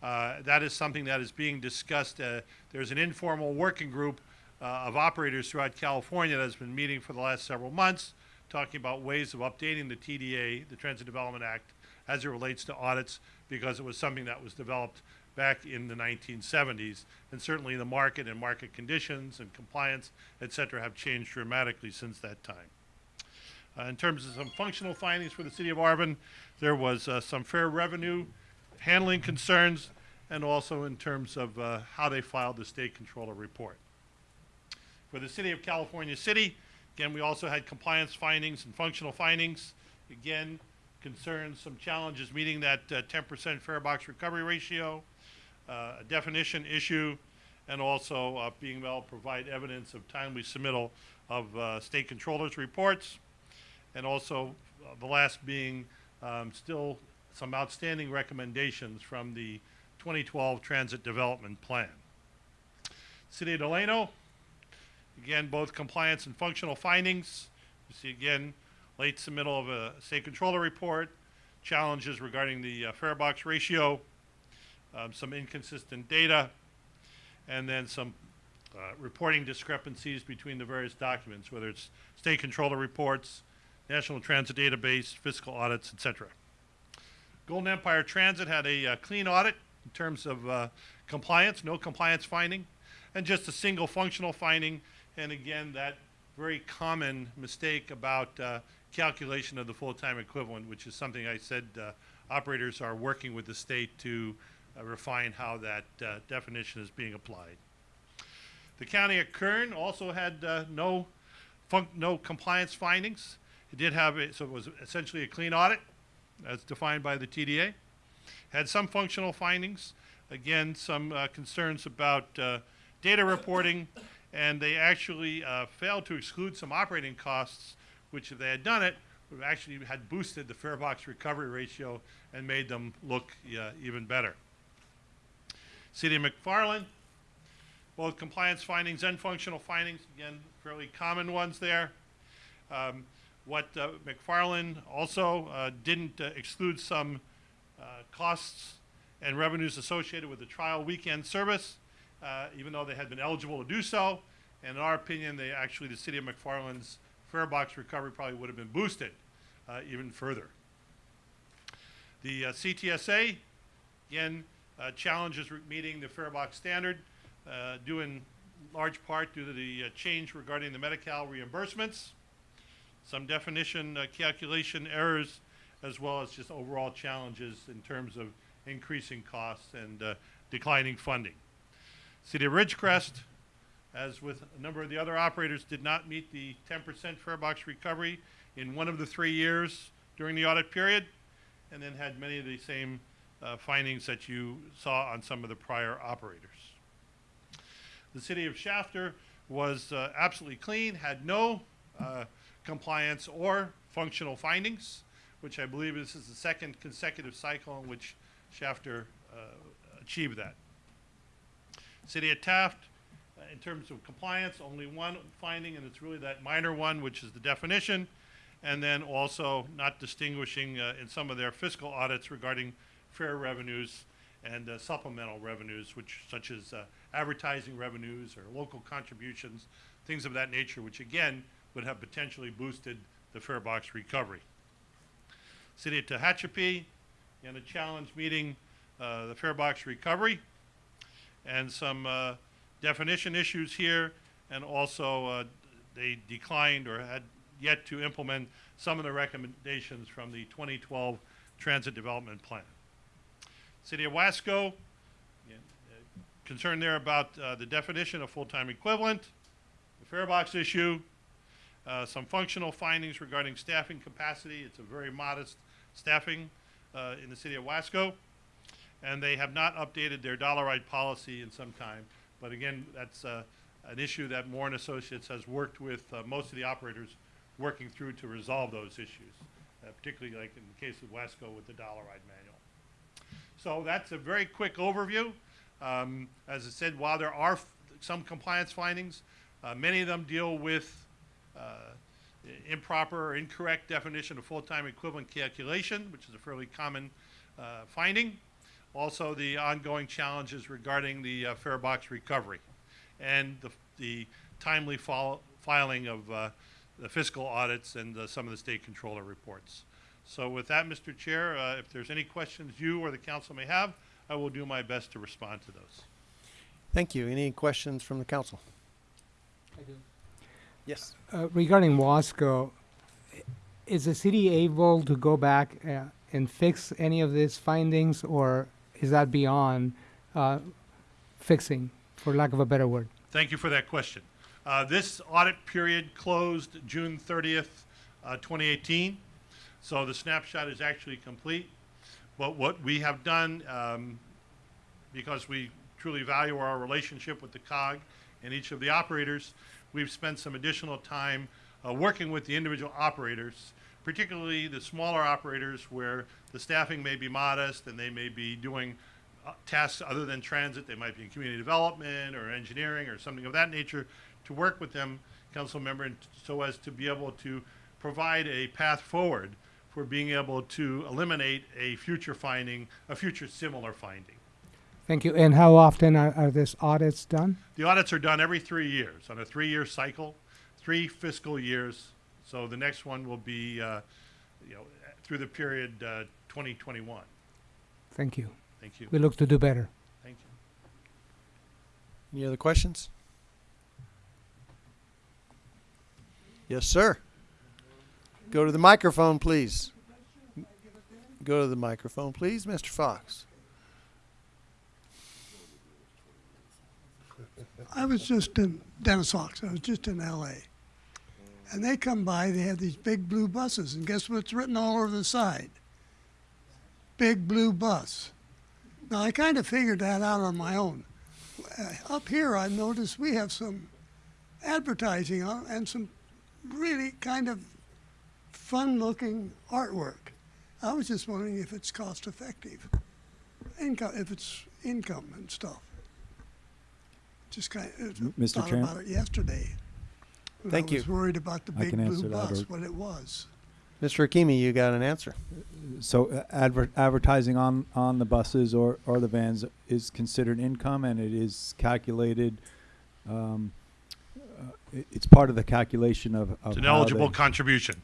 Uh, that is something that is being discussed. Uh, there's an informal working group uh, of operators throughout California that has been meeting for the last several months, talking about ways of updating the TDA, the Transit Development Act, as it relates to audits, because it was something that was developed back in the 1970s. And certainly the market and market conditions and compliance, et cetera, have changed dramatically since that time. Uh, in terms of some functional findings for the city of Arvin, there was uh, some fare revenue handling concerns, and also in terms of uh, how they filed the state controller report. For the city of California City, again, we also had compliance findings and functional findings. Again, concerns, some challenges meeting that uh, 10% fare box recovery ratio, uh, a definition issue, and also uh, being able to provide evidence of timely submittal of uh, state controllers reports. And also, uh, the last being um, still some outstanding recommendations from the 2012 Transit Development Plan. City of Delano, again, both compliance and functional findings. You see again, late submittal of a state controller report, challenges regarding the uh, fare box ratio, um, some inconsistent data, and then some uh, reporting discrepancies between the various documents, whether it's state controller reports, National Transit Database, fiscal audits, et cetera. Golden Empire Transit had a uh, clean audit in terms of uh, compliance, no compliance finding, and just a single functional finding. And again, that very common mistake about uh, calculation of the full-time equivalent, which is something I said uh, operators are working with the state to uh, refine how that uh, definition is being applied. The county of Kern also had no no compliance findings. It did have a, so it was essentially a clean audit, as defined by the TDA. Had some functional findings. Again, some uh, concerns about uh, data reporting, and they actually uh, failed to exclude some operating costs, which if they had done it, would have actually had boosted the fare box recovery ratio and made them look even better. City McFarland, both compliance findings and functional findings, again, fairly common ones there. Um, what uh, McFarland also uh, didn't uh, exclude some uh, costs and revenues associated with the trial weekend service, uh, even though they had been eligible to do so. And in our opinion, they actually, the city of McFarland's fare box recovery probably would have been boosted even further. The CTSA, again, challenges meeting the fare box standard, due in large part due to the change regarding the Medi-Cal reimbursements, some definition uh, calculation errors, as well as just overall challenges in terms of increasing costs and uh, declining funding. City of Ridgecrest, as with a number of the other operators, did not meet the 10% fare box recovery in one of the three years during the audit period, and then had many of the same uh, findings that you saw on some of the prior operators. The city of Shafter was uh, absolutely clean, had no uh, compliance or functional findings, which I believe this is the second consecutive cycle in which Shafter uh, achieved that. City of Taft, uh, in terms of compliance, only one finding, and it's really that minor one, which is the definition. And then also not distinguishing uh, in some of their fiscal audits regarding fare revenues and uh, supplemental revenues, which such as uh, advertising revenues or local contributions, things of that nature, which again would have potentially boosted the fare box recovery. City of Tehachapi, in a challenge meeting, uh, the fare box recovery, and some uh, definition issues here, and also uh, they declined or had yet to implement some of the recommendations from the 2012 Transit Development Plan. City of Wasco, yeah, uh, concerned there about uh, the definition of full-time equivalent, the fare box issue, uh, some functional findings regarding staffing capacity. It's a very modest staffing uh, in the city of Wasco. And they have not updated their dollar ride policy in some time. But again, that's uh, an issue that Moore Associates has worked with uh, most of the operators working through to resolve those issues, uh, particularly like in the case of Wasco with the dollar ride manual. So that's a very quick overview. Um, as I said, while there are some compliance findings, uh, many of them deal with improper or incorrect definition of full-time equivalent calculation, which is a fairly common uh, finding. Also, the ongoing challenges regarding the uh, fare box recovery and the, the timely filing of uh, the fiscal audits and uh, some of the state controller reports. So with that, Mr. Chair, uh, if there's any questions you or the council may have, I will do my best to respond to those. Thank you. Any questions from the council? I do. Yes. Uh, regarding Wasco, is the city able to go back uh, and fix any of these findings, or is that beyond uh, fixing, for lack of a better word? Thank you for that question. Uh, This audit period closed June 30th, uh, 2018, so the snapshot is actually complete. But what we have done, um, because we truly value our relationship with the COG and each of the operators, we've spent some additional time uh, working with the individual operators, particularly the smaller operators where the staffing may be modest and they may be doing uh, tasks other than transit. They might be in community development or engineering or something of that nature, to work with them, council member, so as to be able to provide a path forward for being able to eliminate a future finding, a future similar finding. Thank you. And how often are, are these audits done? The audits are done every three years, on a three-year cycle, three fiscal years. So the next one will be, uh, you know, through the period uh, 2021. Thank you. Thank you. We look to do better. Thank you. Any other questions? Yes, sir. Go to the microphone, please. Go to the microphone, please, Mr. Fox. I was just in Dennis Fox. I was just in L.A. And they come by. They have these big blue buses, and guess what's written all over the side? Big blue bus. Now I kind of figured that out on my own. Uh, up here, I noticed we have some advertising on and some really kind of fun-looking artwork. I was just wondering if it's cost-effective, income, if it's income and stuff. Just kind of Mr. thought Chairman? about it yesterday. Thank I was you. worried about the I big can blue answer that, bus, or- what it was. Mr. Hakimi, you got an answer. So uh, adver- advertising on, on the buses or, or the vans is considered income and it is calculated, um, uh, i- it's part of the calculation of, of It's an how eligible they- contribution.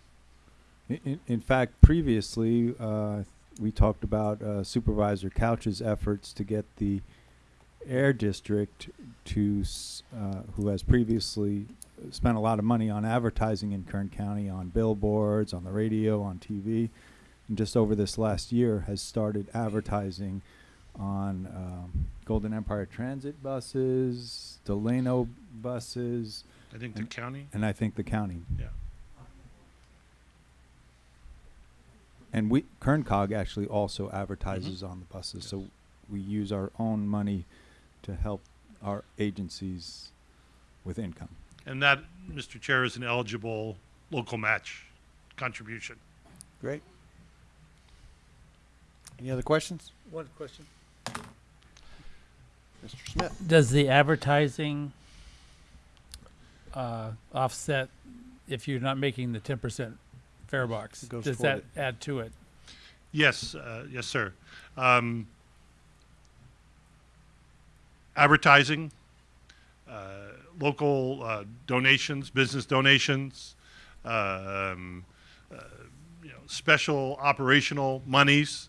In, in, in fact, previously, uh, we talked about uh, Supervisor Couch's efforts to get the Air District to, uh, who has previously spent a lot of money on advertising in Kern County, on billboards, on the radio, on TV, and just over this last year has started advertising on um, Golden Empire Transit buses, Delano buses. I think the county? And I think the county. Yeah. And we, Kern COG actually also advertises on the buses, so we use our own money to help our agencies with income. And that, Mr. Chair, is an eligible local match contribution. Great. Any other questions? One question. Mr. Smith. Does the advertising uh, offset if you're not making the ten percent fare box? Does toward that add to it? Yes, uh, yes, sir. Um, advertising, uh, local uh, donations, business donations, um, uh, you know, special operational monies,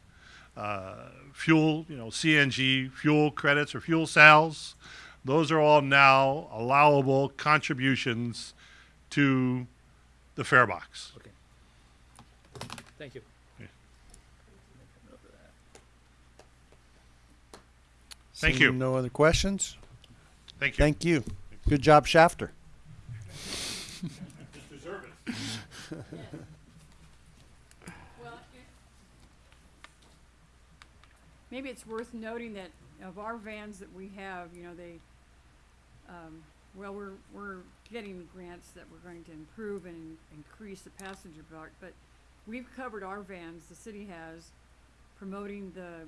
fuel, you know, CNG fuel credits or fuel sales. Those are all now allowable contributions to the fare box. Okay. Thank you. Thank Seeing you. No other questions? Thank you. Thank you. Good job, Shafter. Well, maybe it's worth noting that of our vans that we have, you know, they, um, well, we're, we're getting grants that we're going to improve and increase the passenger part, but we've covered our vans, the city has, promoting the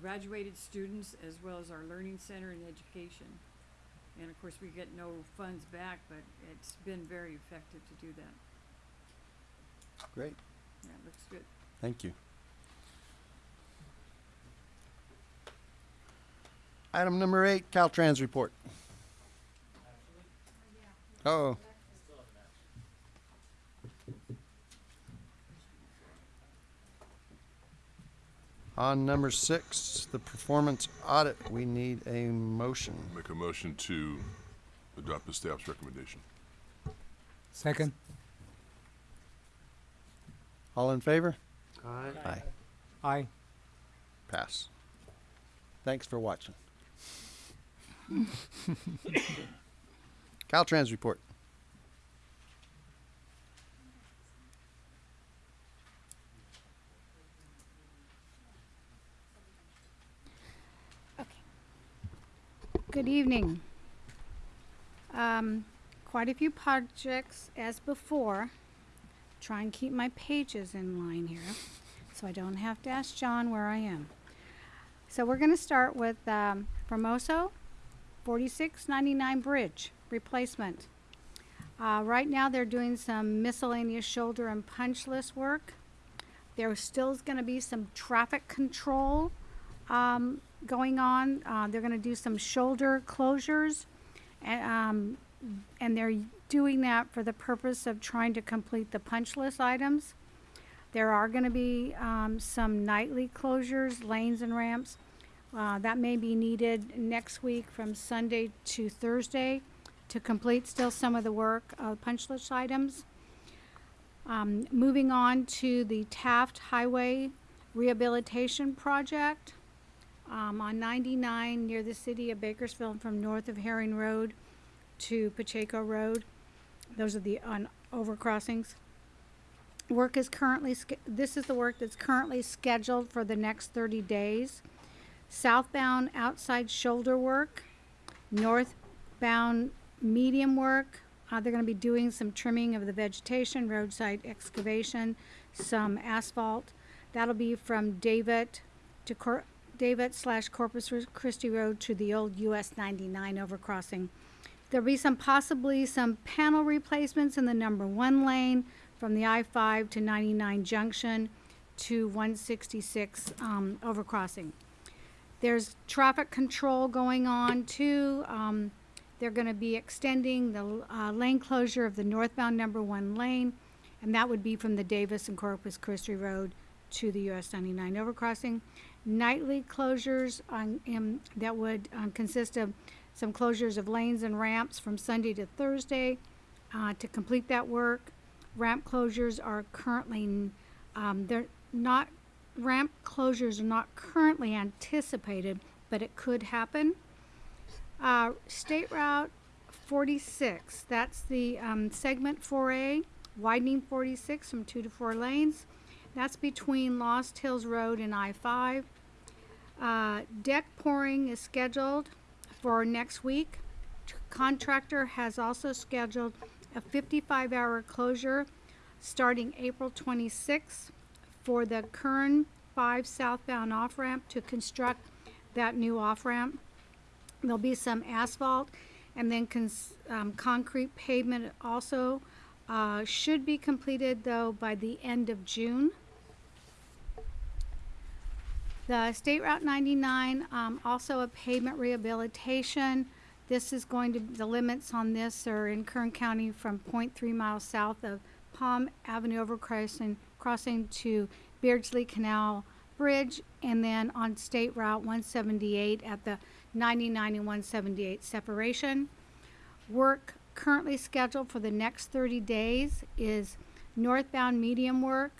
graduated students as well as our learning center and education. And of course, we get no funds back, but it's been very effective to do that. Great. That looks good. Thank you. Item number eight, Caltrans report. Oh. On number six, the performance audit, we need a motion. Make a motion to adopt the staff's recommendation. Second. All in favor? Aye. Aye. Aye. Pass. Thanks for watching. Caltrans report. Good evening. Um, quite a few projects as before. Try and keep my pages in line here, so I don't have to ask John where I am. So we're gonna start with, um, Famoso, forty-six ninety-nine bridge replacement. Uh, right now, they're doing some miscellaneous shoulder and punch list work. There still is gonna be some traffic control, um, going on. Uh, they're gonna do some shoulder closures. And, um, and they're doing that for the purpose of trying to complete the punch list items. There are gonna be, um, some nightly closures, lanes and ramps. Uh, that may be needed next week from Sunday to Thursday to complete still some of the work, uh, punch list items. Um, moving on to the Taft Highway Rehabilitation Project um, on 99 near the city of Bakersfield from north of Herring Road to Pacheco Road. Those are the on overcrossings. Work is currently, this is the work that's currently scheduled for the next 30 days. Southbound outside shoulder work, northbound medium work. Uh, they're gonna be doing some trimming of the vegetation, roadside excavation, some asphalt. That'll be from David to Cor- David slash Corpus Christi Road to the old US ninety-nine overcrossing. There'll be some, possibly some panel replacements in the number one lane from the I-5 to 99 junction to 166 um, overcrossing. There's traffic control going on too. Um, they're gonna be extending the uh, lane closure of the northbound number one lane, and that would be from the Davis and Corpus Christi Road to the US 99 overcrossing. Nightly closures on, that would um, consist of some closures of lanes and ramps from Sunday to Thursday. Uh, to complete that work, ramp closures are currently, um, they're not, ramp closures are not currently anticipated, but it could happen. Uh, State Route forty-six, that's the, um, segment four A, widening forty-six from two to four lanes. That's between Lost Hills Road and I-5. Uh, deck pouring is scheduled for next week. Contractor has also scheduled a fifty-five hour closure starting April twenty-sixth for the Kern Five southbound off-ramp to construct that new off-ramp. There'll be some asphalt and then um, concrete pavement also. Uh, should be completed though by the end of June. The State Route 99, um, also a pavement rehabilitation. This is going to, the limits on this are in Kern County from 0.3 miles south of Palm Avenue overcrossing, crossing to Beardsley Canal Bridge, and then on State Route 178 at the 99 and 178 separation. Work currently scheduled for the next 30 days is northbound medium work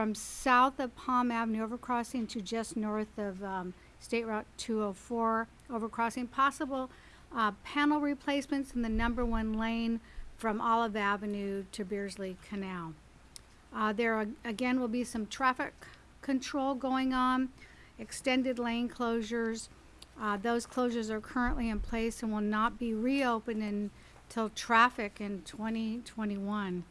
from south of Palm Avenue overcrossing to just north of um, State Route 204 overcrossing. Possible uh, panel replacements in the number one lane from Olive Avenue to Beardsley Canal. Uh, there are, again will be some traffic control going on, extended lane closures. Uh, those closures are currently in place and will not be reopened until traffic in 2021.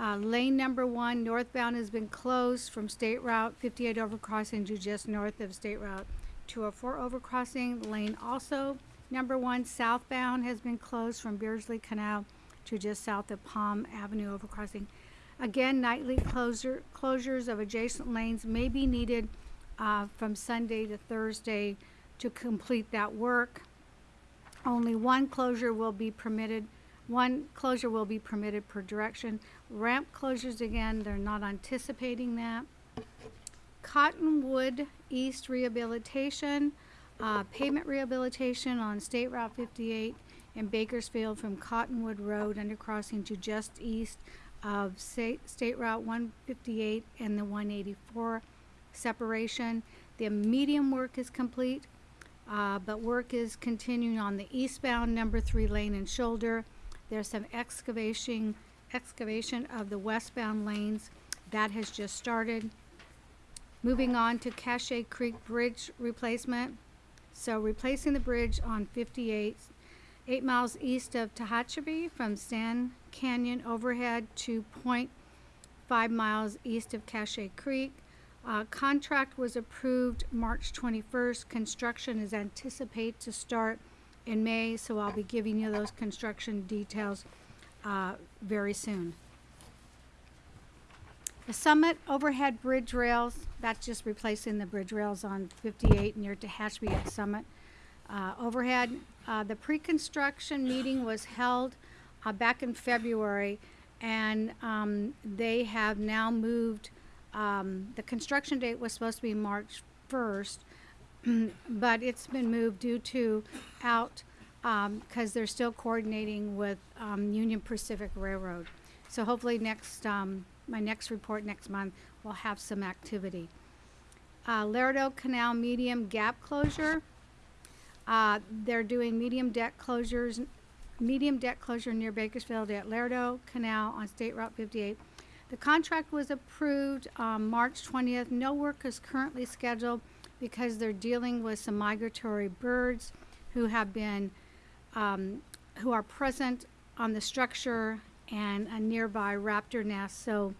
Uh, lane number one northbound has been closed from State Route 58 overcrossing to just north of State Route 204 overcrossing. Lane also number one southbound has been closed from Beardsley Canal to just south of Palm Avenue overcrossing. Again, nightly closure, closures of adjacent lanes may be needed uh, from Sunday to Thursday to complete that work. Only one closure will be permitted, one closure will be permitted per direction. Ramp closures, again, they're not anticipating that. Cottonwood East Rehabilitation, uh, pavement rehabilitation on State Route 58 in Bakersfield from Cottonwood Road undercrossing to just east of State, State Route 158 and the 184 separation. The medium work is complete, uh, but work is continuing on the eastbound number three lane and shoulder. There's some excavation, excavation of the westbound lanes. That has just started. Moving on to Cache Creek Bridge replacement. So replacing the bridge on 58, eight miles east of Tehachapi from Sand Canyon overhead to point five miles east of Cache Creek. Uh, contract was approved March 21st. Construction is anticipated to start in May, so I'll be giving you those construction details uh, very soon. The Summit overhead bridge rails, that's just replacing the bridge rails on 58 near Tehachapi at Summit. Uh, overhead, uh, the pre-construction meeting was held uh, back in February, and um, they have now moved. Um, the construction date was supposed to be March 1st, but it's been moved due to out because they're still coordinating with um, Union Pacific Railroad. So hopefully next, um, my next report next month will have some activity. Uh, Laredo Canal medium gap closure. Uh, they're doing medium deck closures, medium deck closure near Bakersfield at Laredo Canal on State Route 58. The contract was approved um, March 20th. No work is currently scheduled because they're dealing with some migratory birds who have been, um, who are present on the structure and a nearby raptor nest. So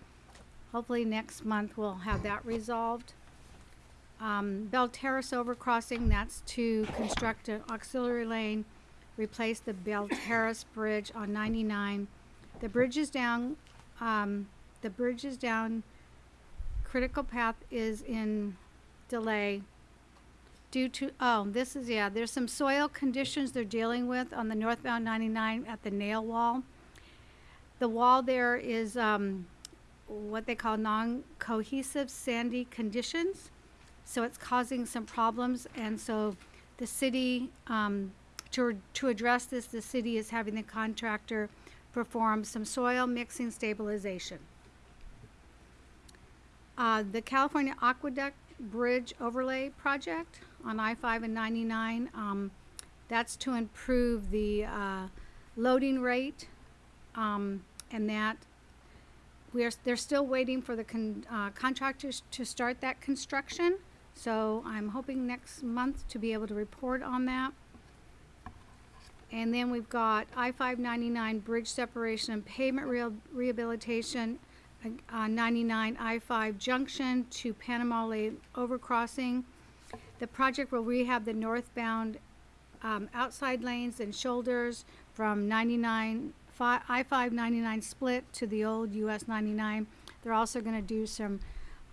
hopefully next month we'll have that resolved. Um, Bell Terrace overcrossing, that's to construct an auxiliary lane, replace the Bell Terrace Bridge on 99. The bridge is down, um, the bridge is down, critical path is in delay due to, oh, this is, yeah, there's some soil conditions they're dealing with on the northbound 99 at the nail wall. The wall there is um, what they call non-cohesive sandy conditions. So it's causing some problems, and so the city, um, to, to address this, the city is having the contractor perform some soil mixing stabilization. Uh, the California Aqueduct Bridge Overlay Project on I-5 and 99, um, that's to improve the uh, loading rate, um, and that we are, they're still waiting for the con, uh, contractors to start that construction. So I'm hoping next month to be able to report on that. And then we've got I-599 bridge separation and pavement real rehabilitation, uh, 99 I-5 junction to Panama Lane overcrossing. The project will rehab the northbound um, outside lanes and shoulders from 99, I-5 99 split to the old US 99. They're also gonna do some,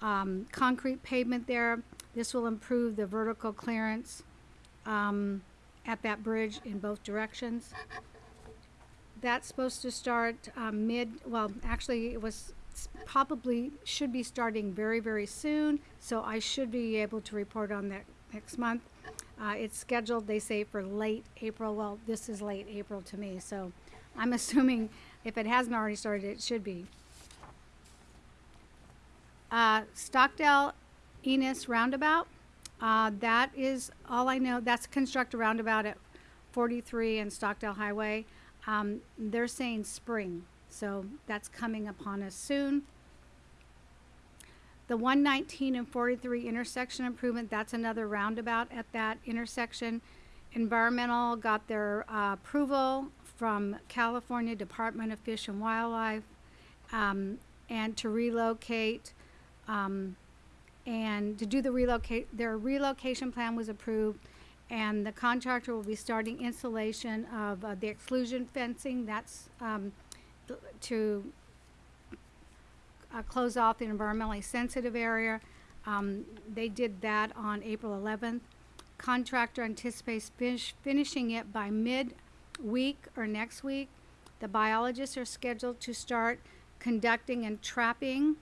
um, concrete pavement there. This will improve the vertical clearance, um, at that bridge in both directions. That's supposed to start um, mid, well, actually, it was probably, should be starting very, very soon. So I should be able to report on that next month. Uh, It's scheduled, they say, for late April. Well, this is late April to me, so I'm assuming if it hasn't already started, it should be. Uh, Stockdale Enos Roundabout, uh, that is all I know. That's construct a roundabout at 43 and Stockdale Highway. Um, they're saying spring, so that's coming upon us soon. The 119 and 43 intersection improvement, that's another roundabout at that intersection. Environmental got their uh, approval from California Department of Fish and Wildlife um, and to relocate um, and to do the relocate, their relocation plan was approved, and the contractor will be starting installation of uh, the exclusion fencing. That's um, to uh, close off the environmentally sensitive area. Um, they did that on April 11th. Contractor anticipates finish, finishing it by mid-week or next week. The biologists are scheduled to start conducting and trapping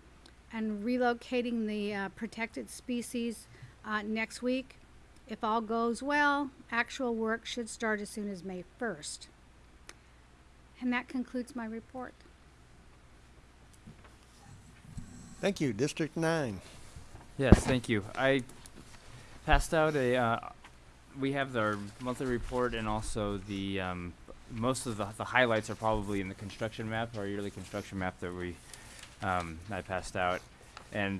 and relocating the uh, protected species uh, next week. If all goes well, actual work should start as soon as May 1st. And that concludes my report. Thank you, District Nine. Yes, thank you. I passed out a. Uh, we have our monthly report and also the um, most of the, the highlights are probably in the construction map, our yearly construction map that we um, I passed out, and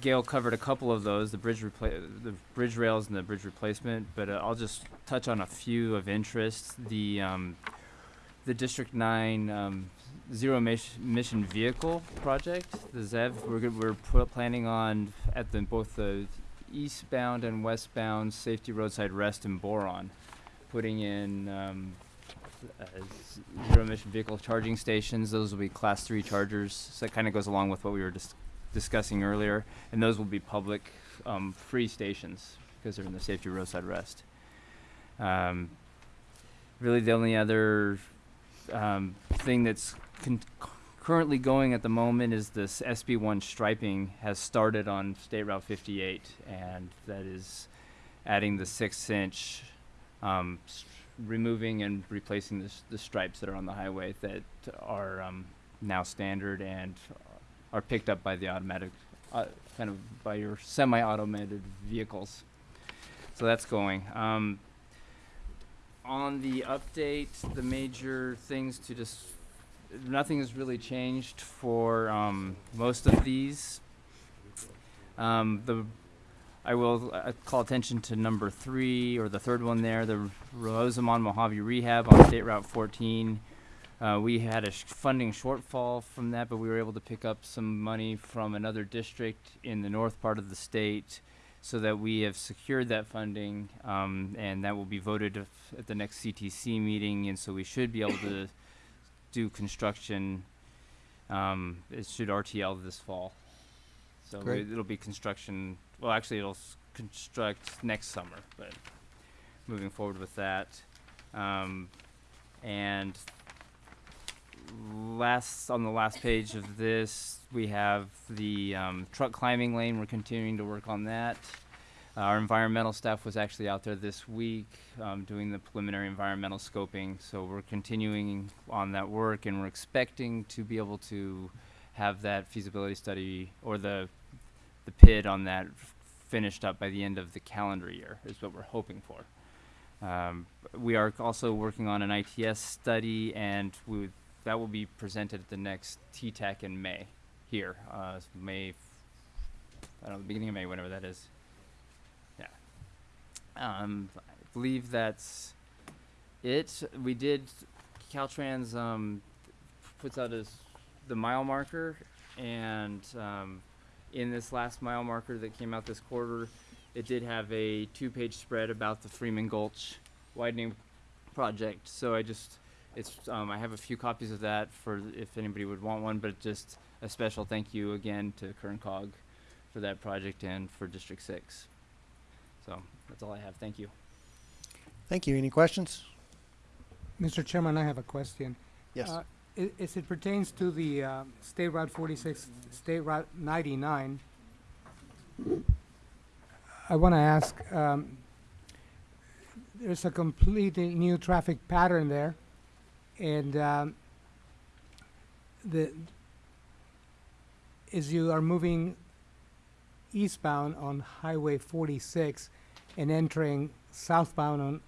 Gail covered a couple of those, the bridge repla- the bridge rails and the bridge replacement. But uh, I'll just touch on a few of interest. The um, the District Nine um, zero emission vehicle project, the ZEV. We're we're planning on at the both the eastbound and westbound safety roadside rest in Boron, putting in um, zero emission vehicle charging stations. Those will be class three chargers. So that kind of goes along with what we were dis- discussing earlier, and those will be public, um, free stations because they're in the safety roadside rest. Um, really, the only other um, thing that's currently going at the moment is this SB1 striping has started on State Route 58, and that is adding the six-inch, um, removing and replacing the, the stripes that are on the highway that are um, now standard and are picked up by the automatic, uh, kind of by your semi-automated vehicles. So that's going. Um, on the update, the major things to just, nothing has really changed for um, most of these. Um, the, I will uh, call attention to number three or the third one there, the Rosamond Mojave Rehab on State Route 14. Uh, we had a sh- funding shortfall from that, but we were able to pick up some money from another district in the north part of the state so that we have secured that funding, um, and that will be voted at the next CTC meeting, and so we should be able to do construction. Um, it should RTL this fall, so Great. it'll be construction. Well, actually, it'll s- construct next summer, but moving forward with that, um, and last on the last page of this, we have the um, truck climbing lane. We're continuing to work on that. Our environmental staff was actually out there this week um, doing the preliminary environmental scoping. So we're continuing on that work, and we're expecting to be able to have that feasibility study or the the PID on that finished up by the end of the calendar year. Is what we're hoping for. Um, we are also working on an ITS study, and we that will be presented at the next TTAC in May here, uh, May, I don't know, the beginning of May, whenever that is. Um, I believe that's it. We did, Caltrans um, puts out his, the mile marker, and um, in this last mile marker that came out this quarter, it did have a two-page spread about the Freeman Gulch widening project. So I just, it's, um, I have a few copies of that for if anybody would want one, but just a special thank you again to Kern COG for that project and for District Six. So that's all I have. Thank you. Thank you. Any questions? Mr. Chairman, I have a question. Yes. Uh, i- As it pertains to the uh, State Route 46, State Route 99, I want to ask, um, there's a completely new traffic pattern there, and um, the, as you are moving eastbound on Highway 46 and entering southbound on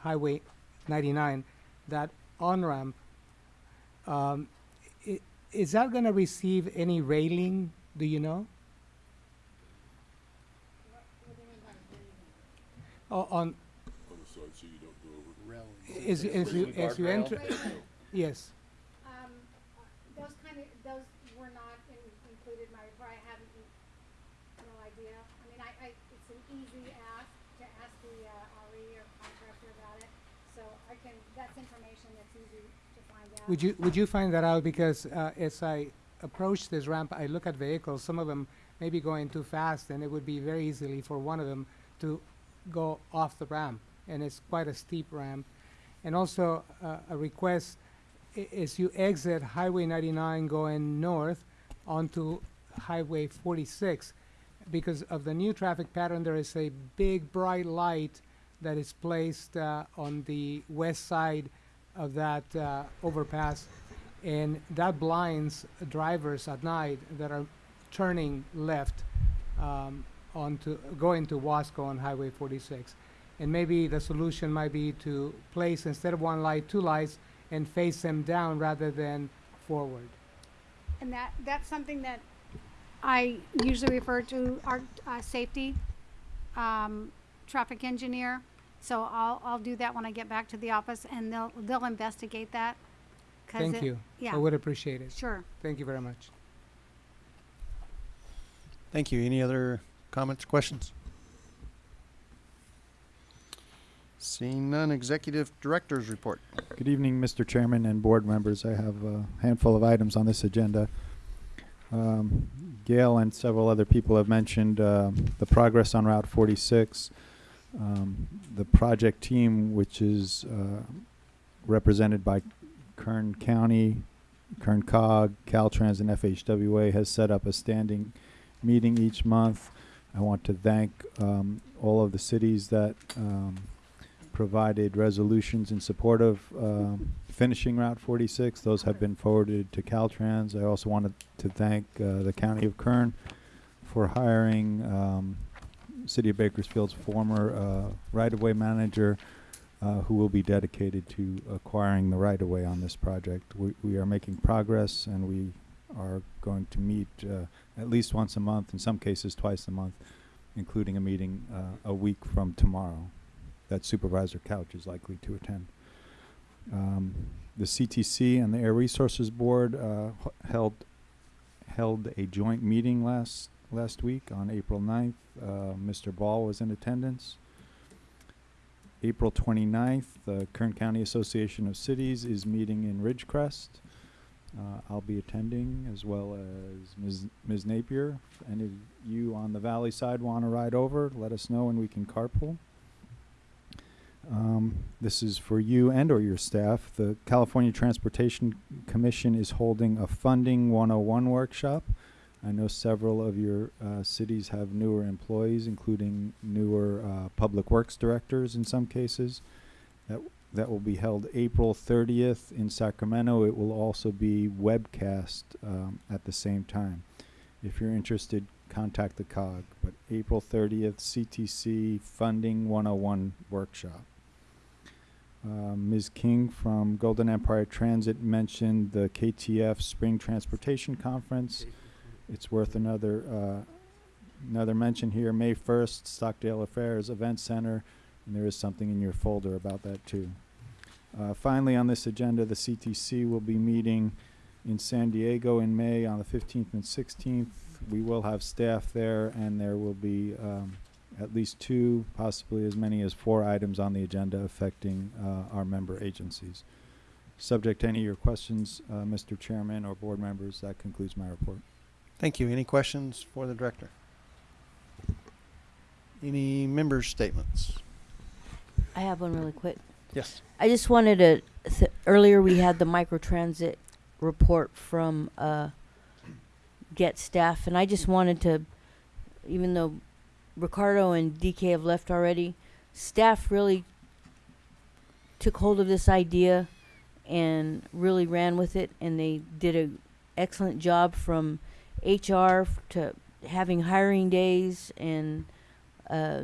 Highway 99, that on-ramp, um, is that going to receive any railing, do you know? O- On, On the side, so you don't go over. as, as you, as you enter, yes. Um, those kind of, those were not in, included in my report, I haven't, no idea. I mean, I, I, it's an easy ask to ask the, uh, RE or contractor about it, so I can, that's information that's easy to find out. Would you, would you find that out? Because uh, as I approach this ramp, I look at vehicles, some of them may be going too fast, and it would be very easily for one of them to go off the ramp, and it's quite a steep ramp. And also, uh, a request, is you exit Highway 99 going north onto Highway 46, because of the new traffic pattern, there is a big bright light that is placed uh, on the west side of that uh, overpass, and that blinds drivers at night that are turning left um, onto going to Wasco on Highway 46. And maybe the solution might be to place instead of one light, two lights, and face them down rather than forward. And that, that's something that I usually refer to our, uh, safety, um, traffic engineer. So I'll, I'll do that when I get back to the office and they'll, they'll investigate that. 'cause Thank it- you. Yeah. I would appreciate it. Sure. Thank you very much. Thank you. Any other comments, questions? Seeing none, Executive Director's Report. Good evening, Mr. Chairman and board members. I have a handful of items on this agenda. Um, Gail and several other people have mentioned uh, the progress on Route 46. Um, The project team, which is uh, represented by Kern County, Kern COG, Caltrans, and FHWA, has set up a standing meeting each month. I want to thank um, all of the cities that um, provided resolutions in support of um, finishing Route 46. Those have been forwarded to Caltrans. I also wanted to thank uh, the County of Kern for hiring um, City of Bakersfield's former uh, right-of-way manager, uh, who will be dedicated to acquiring the right-of-way on this project. We, we are making progress, and we are going to meet uh, at least once a month, in some cases twice a month, including a meeting uh, a week from tomorrow that Supervisor Couch is likely to attend. Um, the CTC and the Air Resources Board uh, held held a joint meeting last last week on April 9th. Uh, Mr. Ball was in attendance. April 29th, the Kern County Association of Cities is meeting in Ridgecrest. Uh, I'll be attending as well as Ms. Ms. Napier. If any of you on the valley side want to ride over, let us know and we can carpool. Um, this is for you and or your staff. The California Transportation Commission is holding a Funding 101 workshop. I know several of your uh, cities have newer employees, including newer uh, public works directors in some cases. That that will be held April 30th in Sacramento. It will also be webcast um, at the same time. If you're interested, contact the COG. But April 30th, CTC Funding 101 workshop. Uh, Ms. King from Golden Empire Transit mentioned the KTF Spring Transportation Conference. It's worth another uh, another mention here. May 1st, Stockdale Affairs Event Center, and there is something in your folder about that too. Uh, finally, on this agenda, the CTC will be meeting in San Diego in May on the 15th and 16th. We will have staff there, and there will be um, at least two, possibly as many as four items on the agenda affecting uh, our member agencies. Subject to any of your questions, uh, Mr. Chairman or board members, that concludes my report. Thank you. Any questions for the director? Any members' statements? I have one really quick. Yes. I just wanted to, th- earlier we had the microtransit report from, uh, GET Staff, and I just wanted to, even though Ricardo and DK have left already, staff really took hold of this idea and really ran with it, and they did an excellent job from HR to having hiring days and, uh,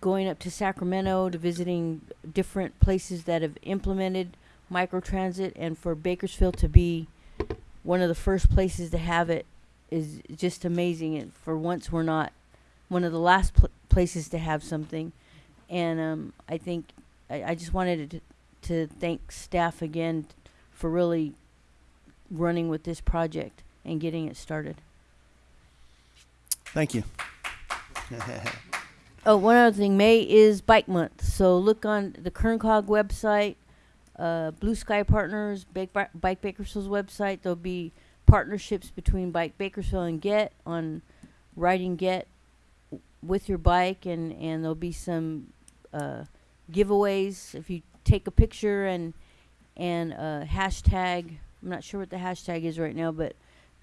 going up to Sacramento to visiting different places that have implemented microtransit and for Bakersfield to be one of the first places to have it is just amazing. And for once we're not one of the last pl- places to have something. And um, I think I, I just wanted to, to thank staff again for really running with this project and getting it started. Thank you. Oh, one other thing, May is Bike Month, so look on the Kerncog website, uh, Blue Sky Partners, Bike, Bi- Bike Bakersfield's website. There'll be partnerships between Bike Bakersfield and GET on riding GET with your bike, and and there'll be some uh, giveaways if you take a picture and and uh, hashtag. I'm not sure what the hashtag is right now, but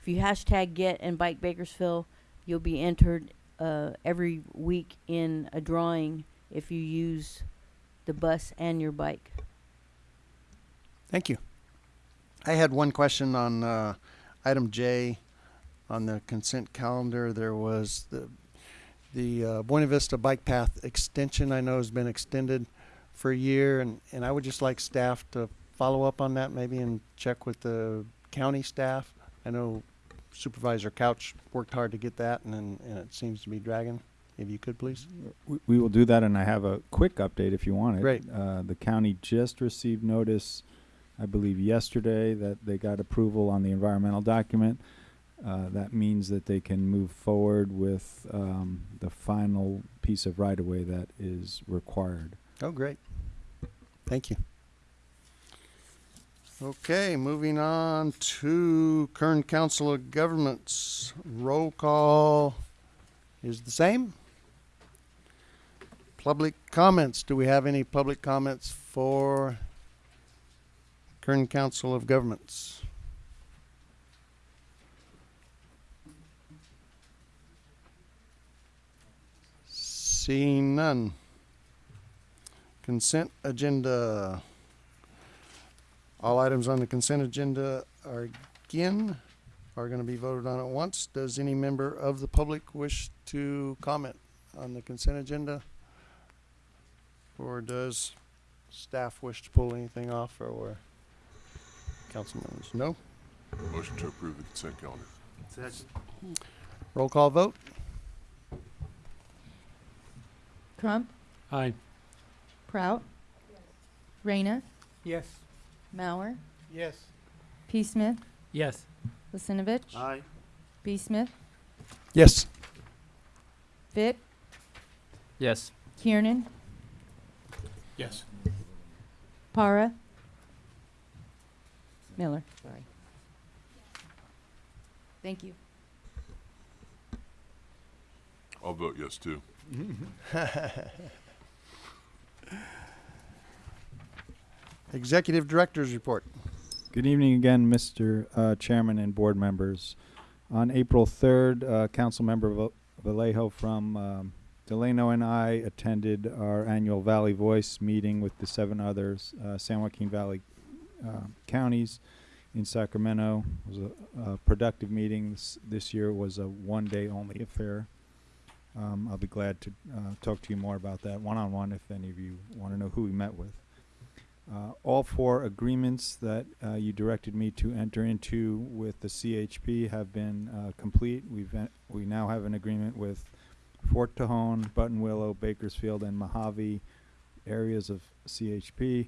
if you hashtag GET and Bike Bakersfield, you'll be entered uh, every week in a drawing if you use the bus and your bike. Thank you. I had one question on uh, item J on the consent calendar. There was the the uh, Buena Vista Bike Path extension. I know has been extended for a year, and, and I would just like staff to follow up on that maybe and check with the county staff. I know Supervisor Couch worked hard to get that, and and, and it seems to be dragging. If you could please. We, we will do that, and I have a quick update if you want it. Great. Uh, the county just received notice, I believe yesterday, that they got approval on the environmental document. Uh, that means that they can move forward with um, the final piece of right-of-way that is required. Oh, great. Thank you. Okay, moving on to Kern Council of Governments. Roll call is the same. Public comments. Do we have any public comments for Kern Council of Governments? Seeing none. Consent agenda. All items on the consent agenda are again, are gonna be voted on at once. Does any member of the public wish to comment on the consent agenda? Or does staff wish to pull anything off or council members? No? Motion to approve the consent calendar. Roll call vote? Crump, Aye. Prout, Yes. Reyna, Yes. Mauer, Yes. P. Smith, Yes. Lissinovich. Aye. B. Smith, Yes. Vic, Yes. Kiernan, Yes. Para, Miller. Sorry. Thank you. I'll vote yes too. Executive Director's Report. Good evening again, Mr. Uh, Chairman and board members. On April 3rd, uh, Councilmember Val- Vallejo from um, Delano and I attended our annual Valley Voice meeting with the seven others uh, San Joaquin Valley uh, counties in Sacramento. It was a, a productive meeting. This, this year was a one-day only affair. Um, I'll be glad to uh, talk to you more about that one-on-one if any of you want to know who we met with. Uh, all four agreements that uh, you directed me to enter into with the CHP have been uh, complete. We've we now have an agreement with Fort Tejon, Buttonwillow, Bakersfield, and Mojave areas of CHP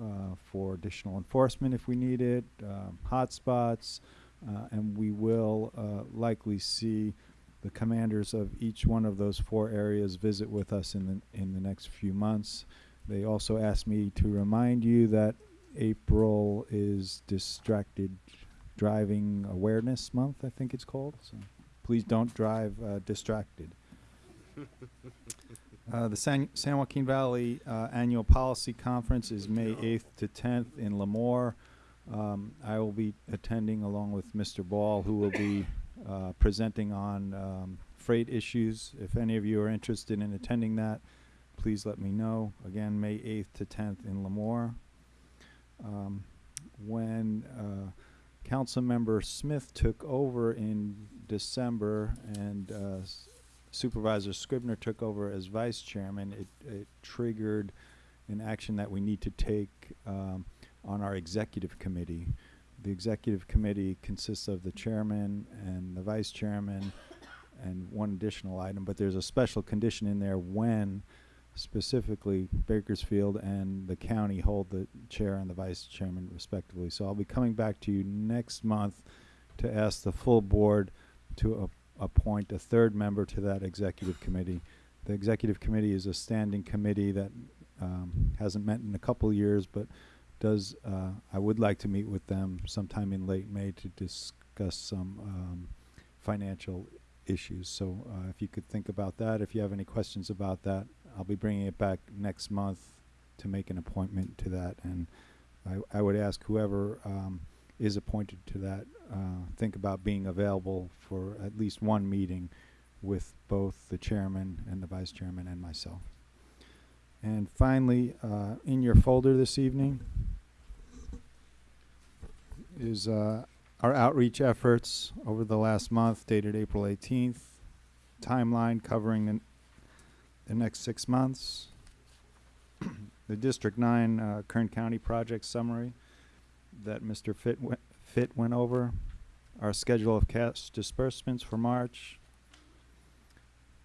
uh, for additional enforcement if we need it, um, hotspots, uh, and we will uh, likely see the commanders of each one of those four areas visit with us in the in the next few months. They also asked me to remind you that April is distracted driving awareness month, I think it's called. So please don't drive uh, distracted. Uh, the San, San Joaquin Valley uh, Annual Policy Conference is May 8th to 10th in Lemoore. Um, I will be attending along with Mr. Ball, who will be uh, presenting on um, freight issues. If any of you are interested in attending that, please let me know. Again, May 8th to 10th in Lemoore. Um, when uh, Councilmember Smith took over in December and uh, Supervisor Scrivner took over as vice chairman, it, it triggered an action that we need to take um, on our executive committee. The executive committee consists of the chairman and the vice chairman and one additional item, but there's a special condition in there when specifically Bakersfield and the county hold the chair and the vice chairman respectively. So I'll be coming back to you next month to ask the full board to appoint a third member to that executive committee. The executive committee is a standing committee that um, hasn't met in a couple years, but does, uh, I would like to meet with them sometime in late May to discuss some um, financial issues. So uh, if you could think about that, if you have any questions about that, I'll be bringing it back next month to make an appointment to that. And I, I would ask whoever um, is appointed to that, uh, think about being available for at least one meeting with both the chairman and the vice chairman and myself. And finally, uh, in your folder this evening is uh, our outreach efforts over the last month dated April 18th, timeline covering the, next six months, the District 9 uh, Kern County project summary that Mr. Fit went, Fit went over, our schedule of cash disbursements for March,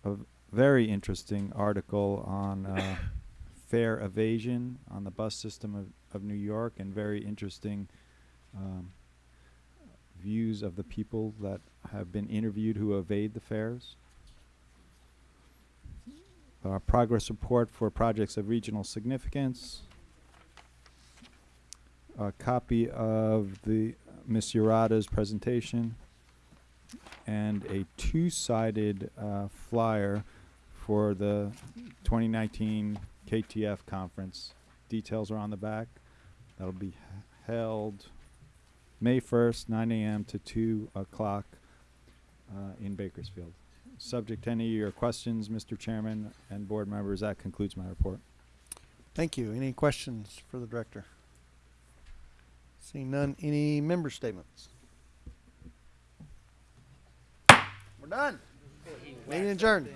a very interesting article on uh, fare evasion on the bus system of, of New York, and very interesting um, views of the people that have been interviewed who evade the fares. Our progress report for projects of regional significance. A copy of the Ms. Urata's presentation and a two-sided uh, flyer for the 2019 KTF conference. Details are on the back. That'll be held May 1st, 9 a.m. to 2 o'clock uh, in Bakersfield. Subject to any of your questions, Mr. Chairman and board members, that concludes my report. Thank you. Any questions for the director? Seeing none, any member statements? We're done. Meeting adjourned.